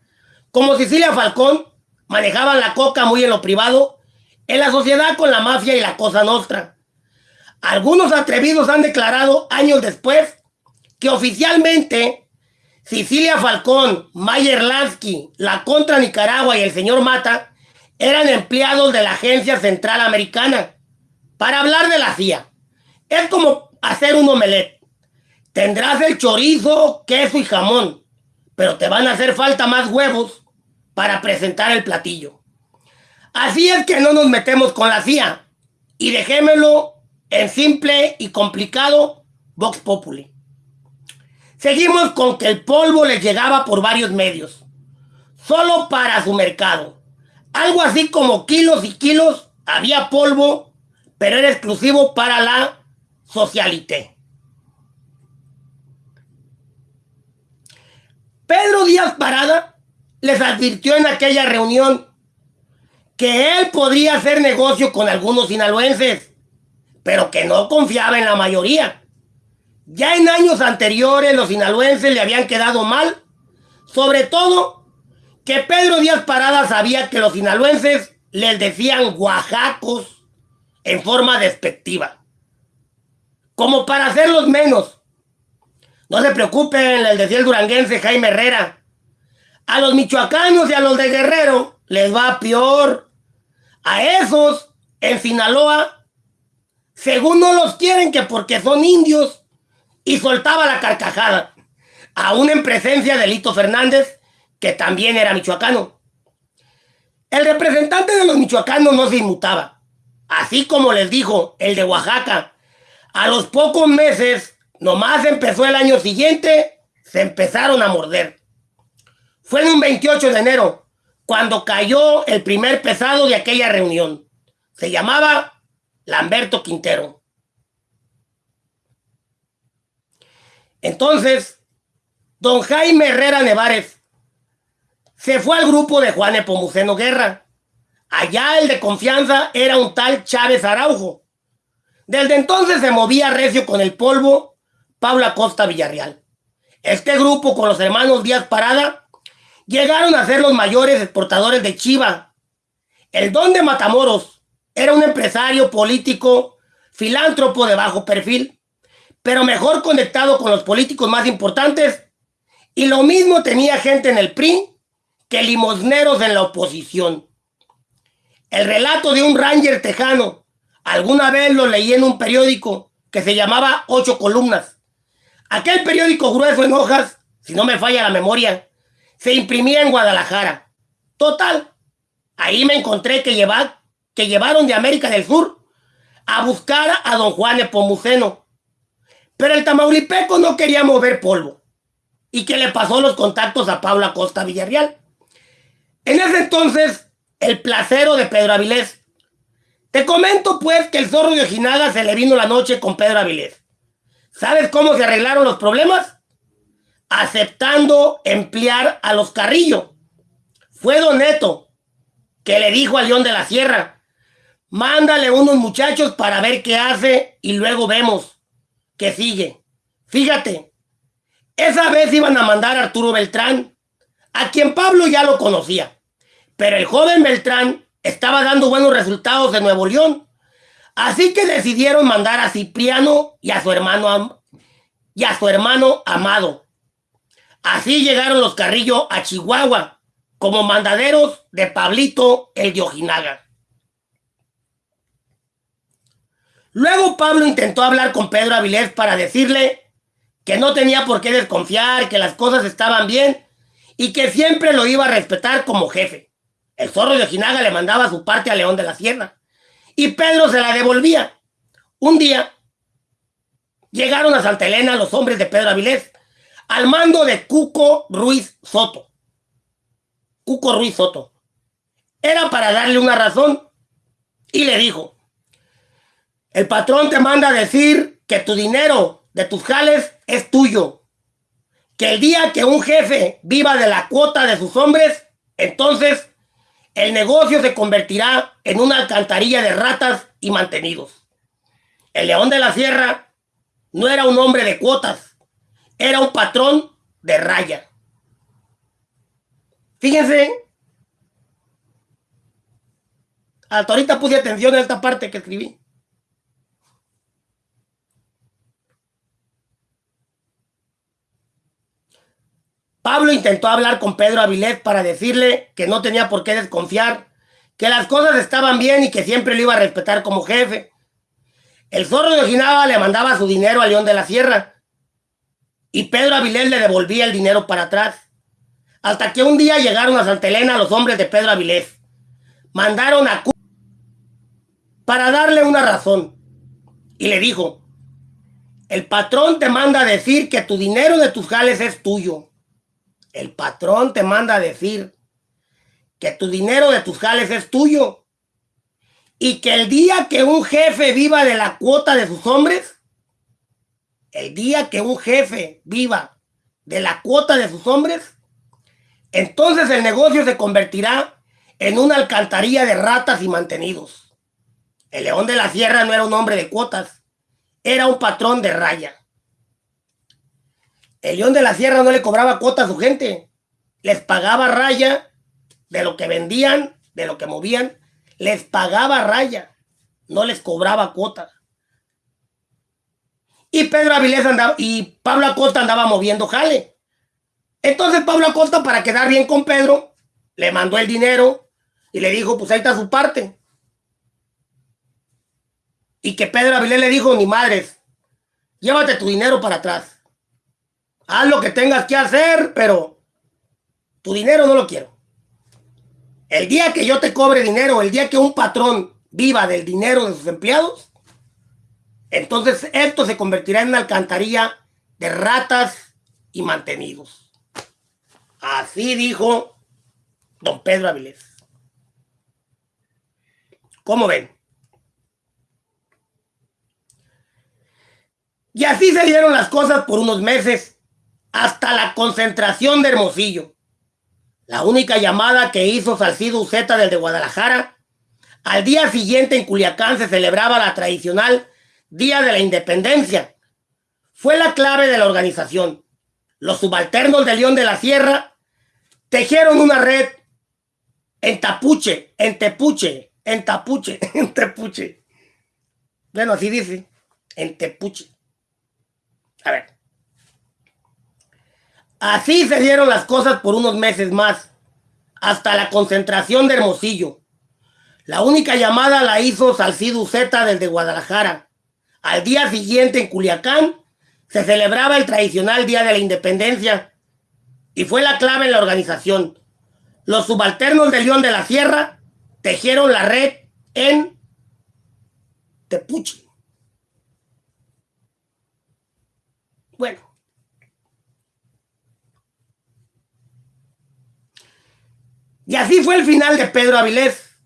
como Sicilia Falcón, manejaban la coca muy en lo privado, en la sociedad con la mafia y la cosa nostra. Algunos atrevidos han declarado años después que oficialmente Sicilia Falcón, Mayer Lansky, la Contra Nicaragua y el señor Mata eran empleados de la Agencia Central Americana para hablar de la CIA. Es como hacer un omelette. Tendrás el chorizo, queso y jamón, pero te van a hacer falta más huevos para presentar el platillo. Así es que no nos metemos con la CIA y dejémelo en simple y complicado Vox Populi. Seguimos con que el polvo les llegaba por varios medios, solo para su mercado. Algo así como kilos y kilos había polvo, pero era exclusivo para la socialité. Pedro Díaz Parada les advirtió en aquella reunión que él podría hacer negocio con algunos sinaloenses, pero que no confiaba en la mayoría. Ya en años anteriores los sinaloenses le habían quedado mal, sobre todo que Pedro Díaz Parada sabía que los sinaloenses les decían oaxacos en forma despectiva, como para hacerlos menos. No se preocupen, les decía el duranguense Jaime Herrera. A los michoacanos y a los de Guerrero les va peor. A esos, en Sinaloa, según no los quieren que porque son indios, y soltaba la carcajada. Aún en presencia de Lito Fernández, que también era michoacano. El representante de los michoacanos no se inmutaba. Así como les dijo el de Oaxaca, a los pocos meses Nomás empezó el año siguiente, se empezaron a morder. Fue en un 28 de enero, cuando cayó el primer pesado de aquella reunión. Se llamaba Lamberto Quintero. Entonces, don Jaime Herrera Nevares se fue al grupo de Juan Epomuceno Guerra. Allá el de confianza era un tal Chávez Araujo. Desde entonces se movía recio con el polvo Pablo Acosta Villarreal. Este grupo con los hermanos Díaz Parada llegaron a ser los mayores exportadores de chiva. El don de Matamoros era un empresario político, filántropo de bajo perfil, pero mejor conectado con los políticos más importantes. Y lo mismo tenía gente en el PRI que limosneros en la oposición. El relato de un ranger tejano, alguna vez lo leí en un periódico que se llamaba Ocho Columnas. Aquel periódico grueso en hojas, si no me falla la memoria, se imprimía en Guadalajara. Total, ahí me encontré que, que llevaron de América del Sur a buscar a don Juan Epomuceno. Pero el tamaulipeco no quería mover polvo. Y que le pasó los contactos a Pablo Acosta Villarreal. En ese entonces, el placero de Pedro Avilés. Te comento pues que el zorro de Ojinaga se le vino la noche con Pedro Avilés. ¿Sabes cómo se arreglaron los problemas? Aceptando emplear a los Carrillo. Fue Don Neto que le dijo a León de la Sierra, mándale unos muchachos para ver qué hace y luego vemos qué sigue. Fíjate, esa vez iban a mandar a Arturo Beltrán, a quien Pablo ya lo conocía, pero el joven Beltrán estaba dando buenos resultados en Nuevo León Así que decidieron mandar a Cipriano y a su hermano y a su hermano Amado. Así llegaron los Carrillo a Chihuahua como mandaderos de Pablito el de Ojinaga. Luego Pablo intentó hablar con Pedro Avilés para decirle que no tenía por qué desconfiar, que las cosas estaban bien y que siempre lo iba a respetar como jefe. El zorro de Ojinaga le mandaba su parte a León de la Sierra y Pedro se la devolvía. Un día llegaron a Santa Elena los hombres de Pedro Avilés al mando de Cuco Ruiz Soto. Cuco Ruiz Soto. Era para darle una razón y le dijo, el patrón te manda a decir que tu dinero de tus jales es tuyo. Que el día que un jefe viva de la cuota de sus hombres, entonces el negocio se convertirá en una alcantarilla de ratas y mantenidos. El león de la sierra no era un hombre de cuotas, era un patrón de raya. Fíjense, hasta ahorita puse atención a esta parte que escribí. Pablo intentó hablar con Pedro Avilés para decirle que no tenía por qué desconfiar, que las cosas estaban bien y que siempre lo iba a respetar como jefe. El zorro de Ojinaga le mandaba su dinero a León de la Sierra y Pedro Avilés le devolvía el dinero para atrás. Hasta que un día llegaron a Santa Elena los hombres de Pedro Avilés. Mandaron a para darle una razón y le dijo, el patrón te manda a decir que tu dinero de tus jales es tuyo el patrón te manda a decir que tu dinero de tus jales es tuyo y que el día que un jefe viva de la cuota de sus hombres, el día que un jefe viva de la cuota de sus hombres, entonces el negocio se convertirá en una alcantarilla de ratas y mantenidos. El león de la sierra no era un hombre de cuotas, era un patrón de raya. El León de la Sierra no le cobraba cuota a su gente. Les pagaba raya de lo que vendían, de lo que movían. Les pagaba raya. No les cobraba cuota. Y Pedro Avilés andaba, y Pablo Acosta andaba moviendo jale. Entonces Pablo Acosta, para quedar bien con Pedro, le mandó el dinero y le dijo, pues ahí está su parte. Y que Pedro Avilés le dijo, ni madres, llévate tu dinero para atrás haz lo que tengas que hacer, pero tu dinero no lo quiero. El día que yo te cobre dinero, el día que un patrón viva del dinero de sus empleados, entonces esto se convertirá en una alcantarilla de ratas y mantenidos. Así dijo don Pedro Avilés. ¿Cómo ven? Y así se dieron las cosas por unos meses hasta la concentración de Hermosillo. La única llamada que hizo Salcido Uceta del de Guadalajara Al día siguiente en Culiacán se celebraba la tradicional Día de la Independencia. Fue la clave de la organización. Los subalternos de León de la Sierra tejieron una red en Tapuche, en Tepuche, en Tapuche, (laughs) en Tepuche. Bueno, así dice, en Tepuche. A ver. Así se dieron las cosas por unos meses más, hasta la concentración de Hermosillo. La única llamada la hizo Salcido Z desde Guadalajara. Al día siguiente en Culiacán se celebraba el tradicional Día de la Independencia y fue la clave en la organización. Los subalternos de León de la Sierra tejieron la red en Tepuche. Bueno. Y así fue el final de Pedro Avilés.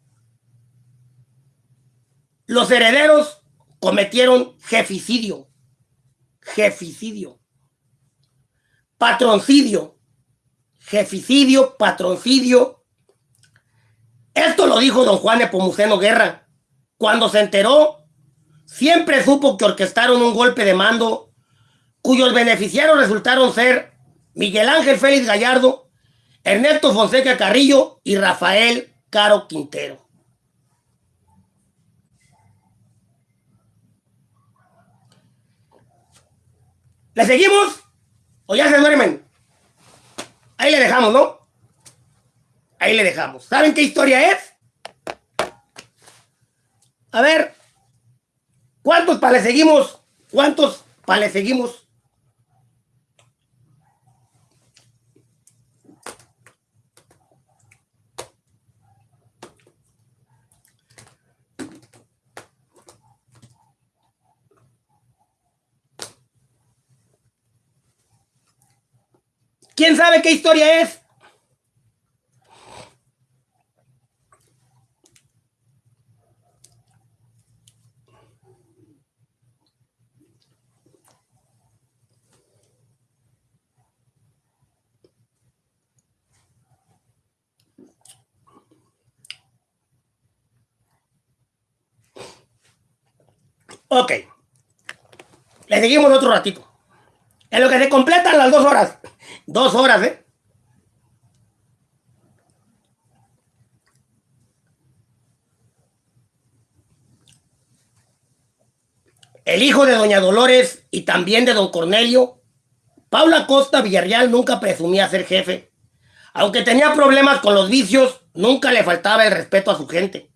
Los herederos cometieron jeficidio, jeficidio, patroncidio, jeficidio, patroncidio. Esto lo dijo don Juan Epomuceno Guerra. Cuando se enteró, siempre supo que orquestaron un golpe de mando cuyos beneficiarios resultaron ser Miguel Ángel Félix Gallardo, Ernesto Fonseca Carrillo y Rafael Caro Quintero. ¿Le seguimos? ¿O ya se duermen? Ahí le dejamos, ¿no? Ahí le dejamos. ¿Saben qué historia es? A ver, ¿cuántos para le seguimos? ¿Cuántos para le seguimos? ¿Quién sabe qué historia es? Ok. Le seguimos otro ratito. En lo que se completan las dos horas. Dos horas, ¿eh? El hijo de doña Dolores y también de don Cornelio, Paula Costa Villarreal nunca presumía ser jefe. Aunque tenía problemas con los vicios, nunca le faltaba el respeto a su gente.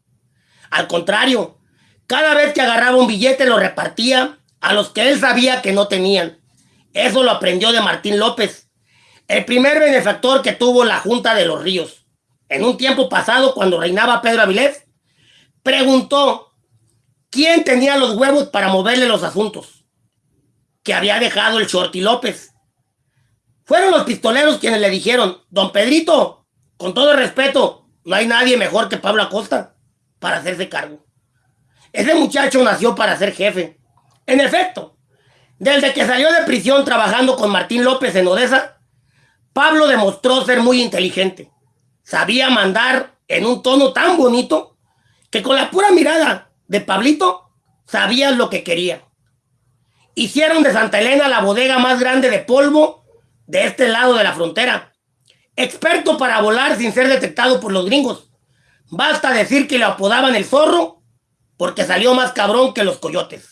Al contrario, cada vez que agarraba un billete lo repartía a los que él sabía que no tenían. Eso lo aprendió de Martín López, el primer benefactor que tuvo la Junta de los Ríos. En un tiempo pasado, cuando reinaba Pedro Avilés, preguntó quién tenía los huevos para moverle los asuntos que había dejado el Shorty López. Fueron los pistoleros quienes le dijeron, don Pedrito, con todo respeto, no hay nadie mejor que Pablo Acosta para hacerse cargo. Ese muchacho nació para ser jefe. En efecto, desde que salió de prisión trabajando con Martín López en Odessa, Pablo demostró ser muy inteligente. Sabía mandar en un tono tan bonito que con la pura mirada de Pablito sabía lo que quería. Hicieron de Santa Elena la bodega más grande de polvo de este lado de la frontera. Experto para volar sin ser detectado por los gringos. Basta decir que le apodaban el zorro porque salió más cabrón que los coyotes.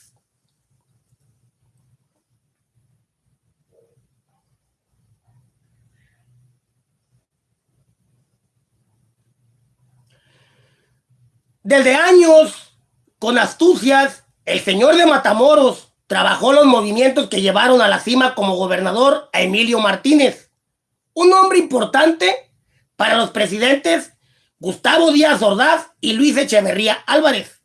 Desde años, con astucias, el señor de Matamoros trabajó los movimientos que llevaron a la cima como gobernador a Emilio Martínez, un hombre importante para los presidentes Gustavo Díaz Ordaz y Luis Echeverría Álvarez.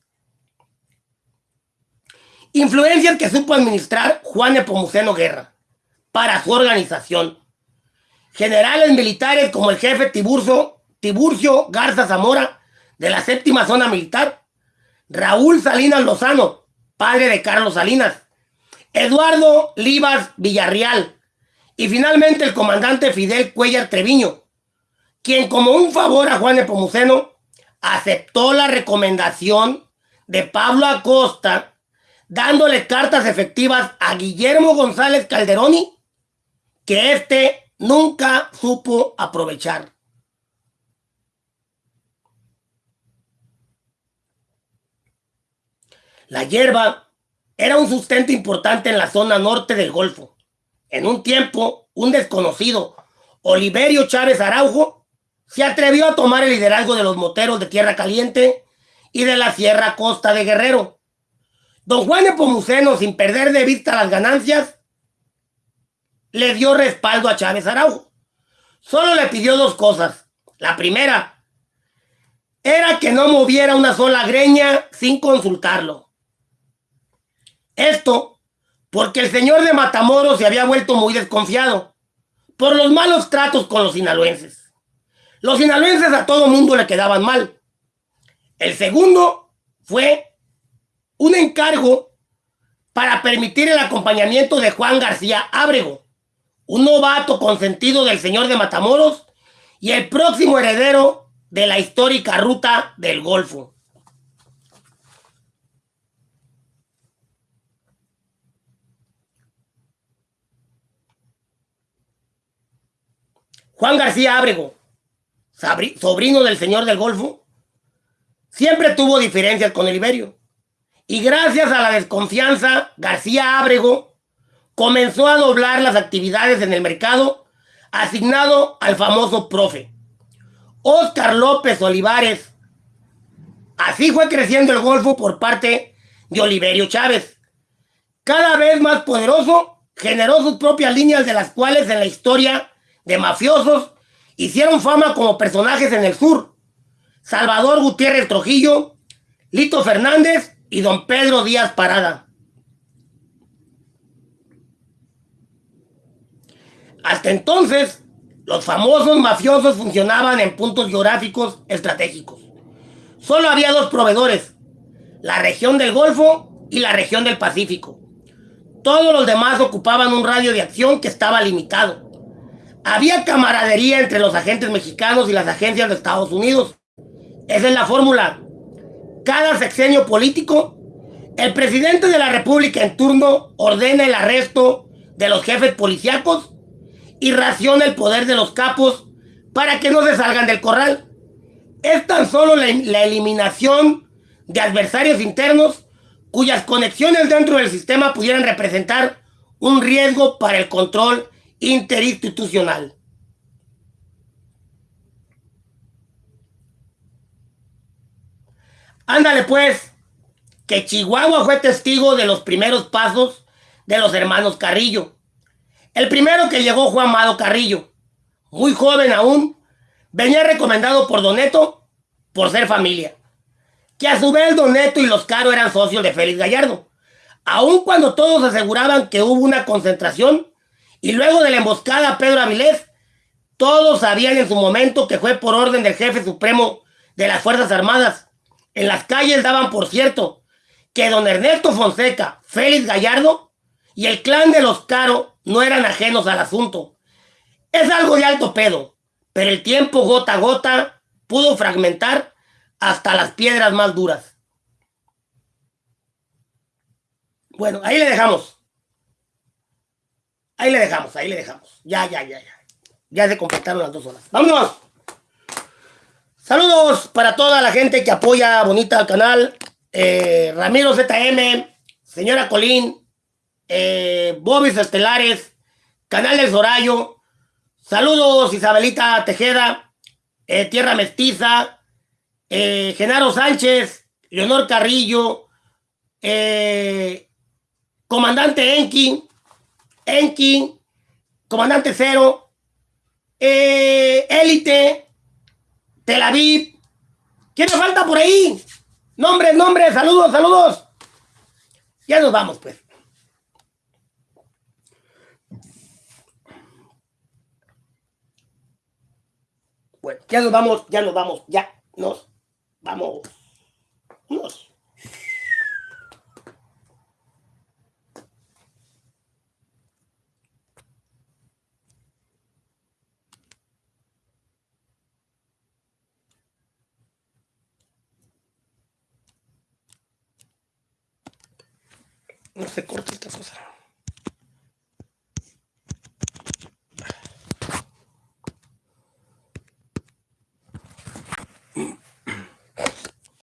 Influencias que supo administrar Juan Epomuceno Guerra para su organización. Generales militares como el jefe Tiburcio, Tiburcio Garza Zamora de la séptima zona militar, Raúl Salinas Lozano, padre de Carlos Salinas, Eduardo Livas Villarreal y finalmente el comandante Fidel Cuellar Treviño, quien como un favor a Juan Epomuceno aceptó la recomendación de Pablo Acosta, dándole cartas efectivas a Guillermo González Calderoni, que éste nunca supo aprovechar. La hierba era un sustento importante en la zona norte del Golfo. En un tiempo, un desconocido, Oliverio Chávez Araujo, se atrevió a tomar el liderazgo de los moteros de Tierra Caliente y de la Sierra Costa de Guerrero. Don Juan Epomuceno, sin perder de vista las ganancias, le dio respaldo a Chávez Araujo. Solo le pidió dos cosas. La primera era que no moviera una sola greña sin consultarlo. Esto porque el señor de Matamoros se había vuelto muy desconfiado por los malos tratos con los sinaloenses. Los sinaloenses a todo mundo le quedaban mal. El segundo fue un encargo para permitir el acompañamiento de Juan García Ábrego, un novato consentido del señor de Matamoros y el próximo heredero de la histórica ruta del Golfo. Juan García Ábrego, sobrino del señor del Golfo, siempre tuvo diferencias con el Iberio. Y gracias a la desconfianza, García Ábrego comenzó a doblar las actividades en el mercado asignado al famoso profe. Oscar López Olivares. Así fue creciendo el Golfo por parte de Oliverio Chávez. Cada vez más poderoso, generó sus propias líneas de las cuales en la historia de mafiosos hicieron fama como personajes en el sur. Salvador Gutiérrez Trujillo, Lito Fernández y don Pedro Díaz Parada. Hasta entonces, los famosos mafiosos funcionaban en puntos geográficos estratégicos. Solo había dos proveedores, la región del Golfo y la región del Pacífico. Todos los demás ocupaban un radio de acción que estaba limitado. Había camaradería entre los agentes mexicanos y las agencias de Estados Unidos. Esa es la fórmula. Cada sexenio político, el presidente de la República en turno ordena el arresto de los jefes policíacos y raciona el poder de los capos para que no se salgan del corral. Es tan solo la, la eliminación de adversarios internos cuyas conexiones dentro del sistema pudieran representar un riesgo para el control interinstitucional. Ándale pues, que Chihuahua fue testigo de los primeros pasos de los hermanos Carrillo. El primero que llegó fue Amado Carrillo, muy joven aún, venía recomendado por Doneto por ser familia. Que a su vez Doneto y los Caro eran socios de Félix Gallardo. Aun cuando todos aseguraban que hubo una concentración y luego de la emboscada a Pedro Avilés, todos sabían en su momento que fue por orden del jefe supremo de las Fuerzas Armadas. En las calles daban por cierto que don Ernesto Fonseca, Félix Gallardo y el clan de los Caro no eran ajenos al asunto. Es algo de alto pedo, pero el tiempo gota a gota pudo fragmentar hasta las piedras más duras. Bueno, ahí le dejamos. Ahí le dejamos, ahí le dejamos. Ya, ya, ya, ya. Ya se completaron las dos horas. ¡Vámonos! Saludos para toda la gente que apoya bonita al canal. Eh, Ramiro ZM, señora Colín, eh, Bobis Estelares, Canal del Zorayo. Saludos Isabelita Tejeda, eh, Tierra Mestiza, Genaro Sánchez, Leonor Carrillo, Comandante Enki, Enki, Comandante Cero, eh, Élite, Tel Aviv. ¿Quién nos falta por ahí? Nombres, nombres, saludos, saludos. Ya nos vamos, pues. Bueno, ya nos vamos, ya nos vamos, ya nos vamos. Nos. No se corta esta cosa.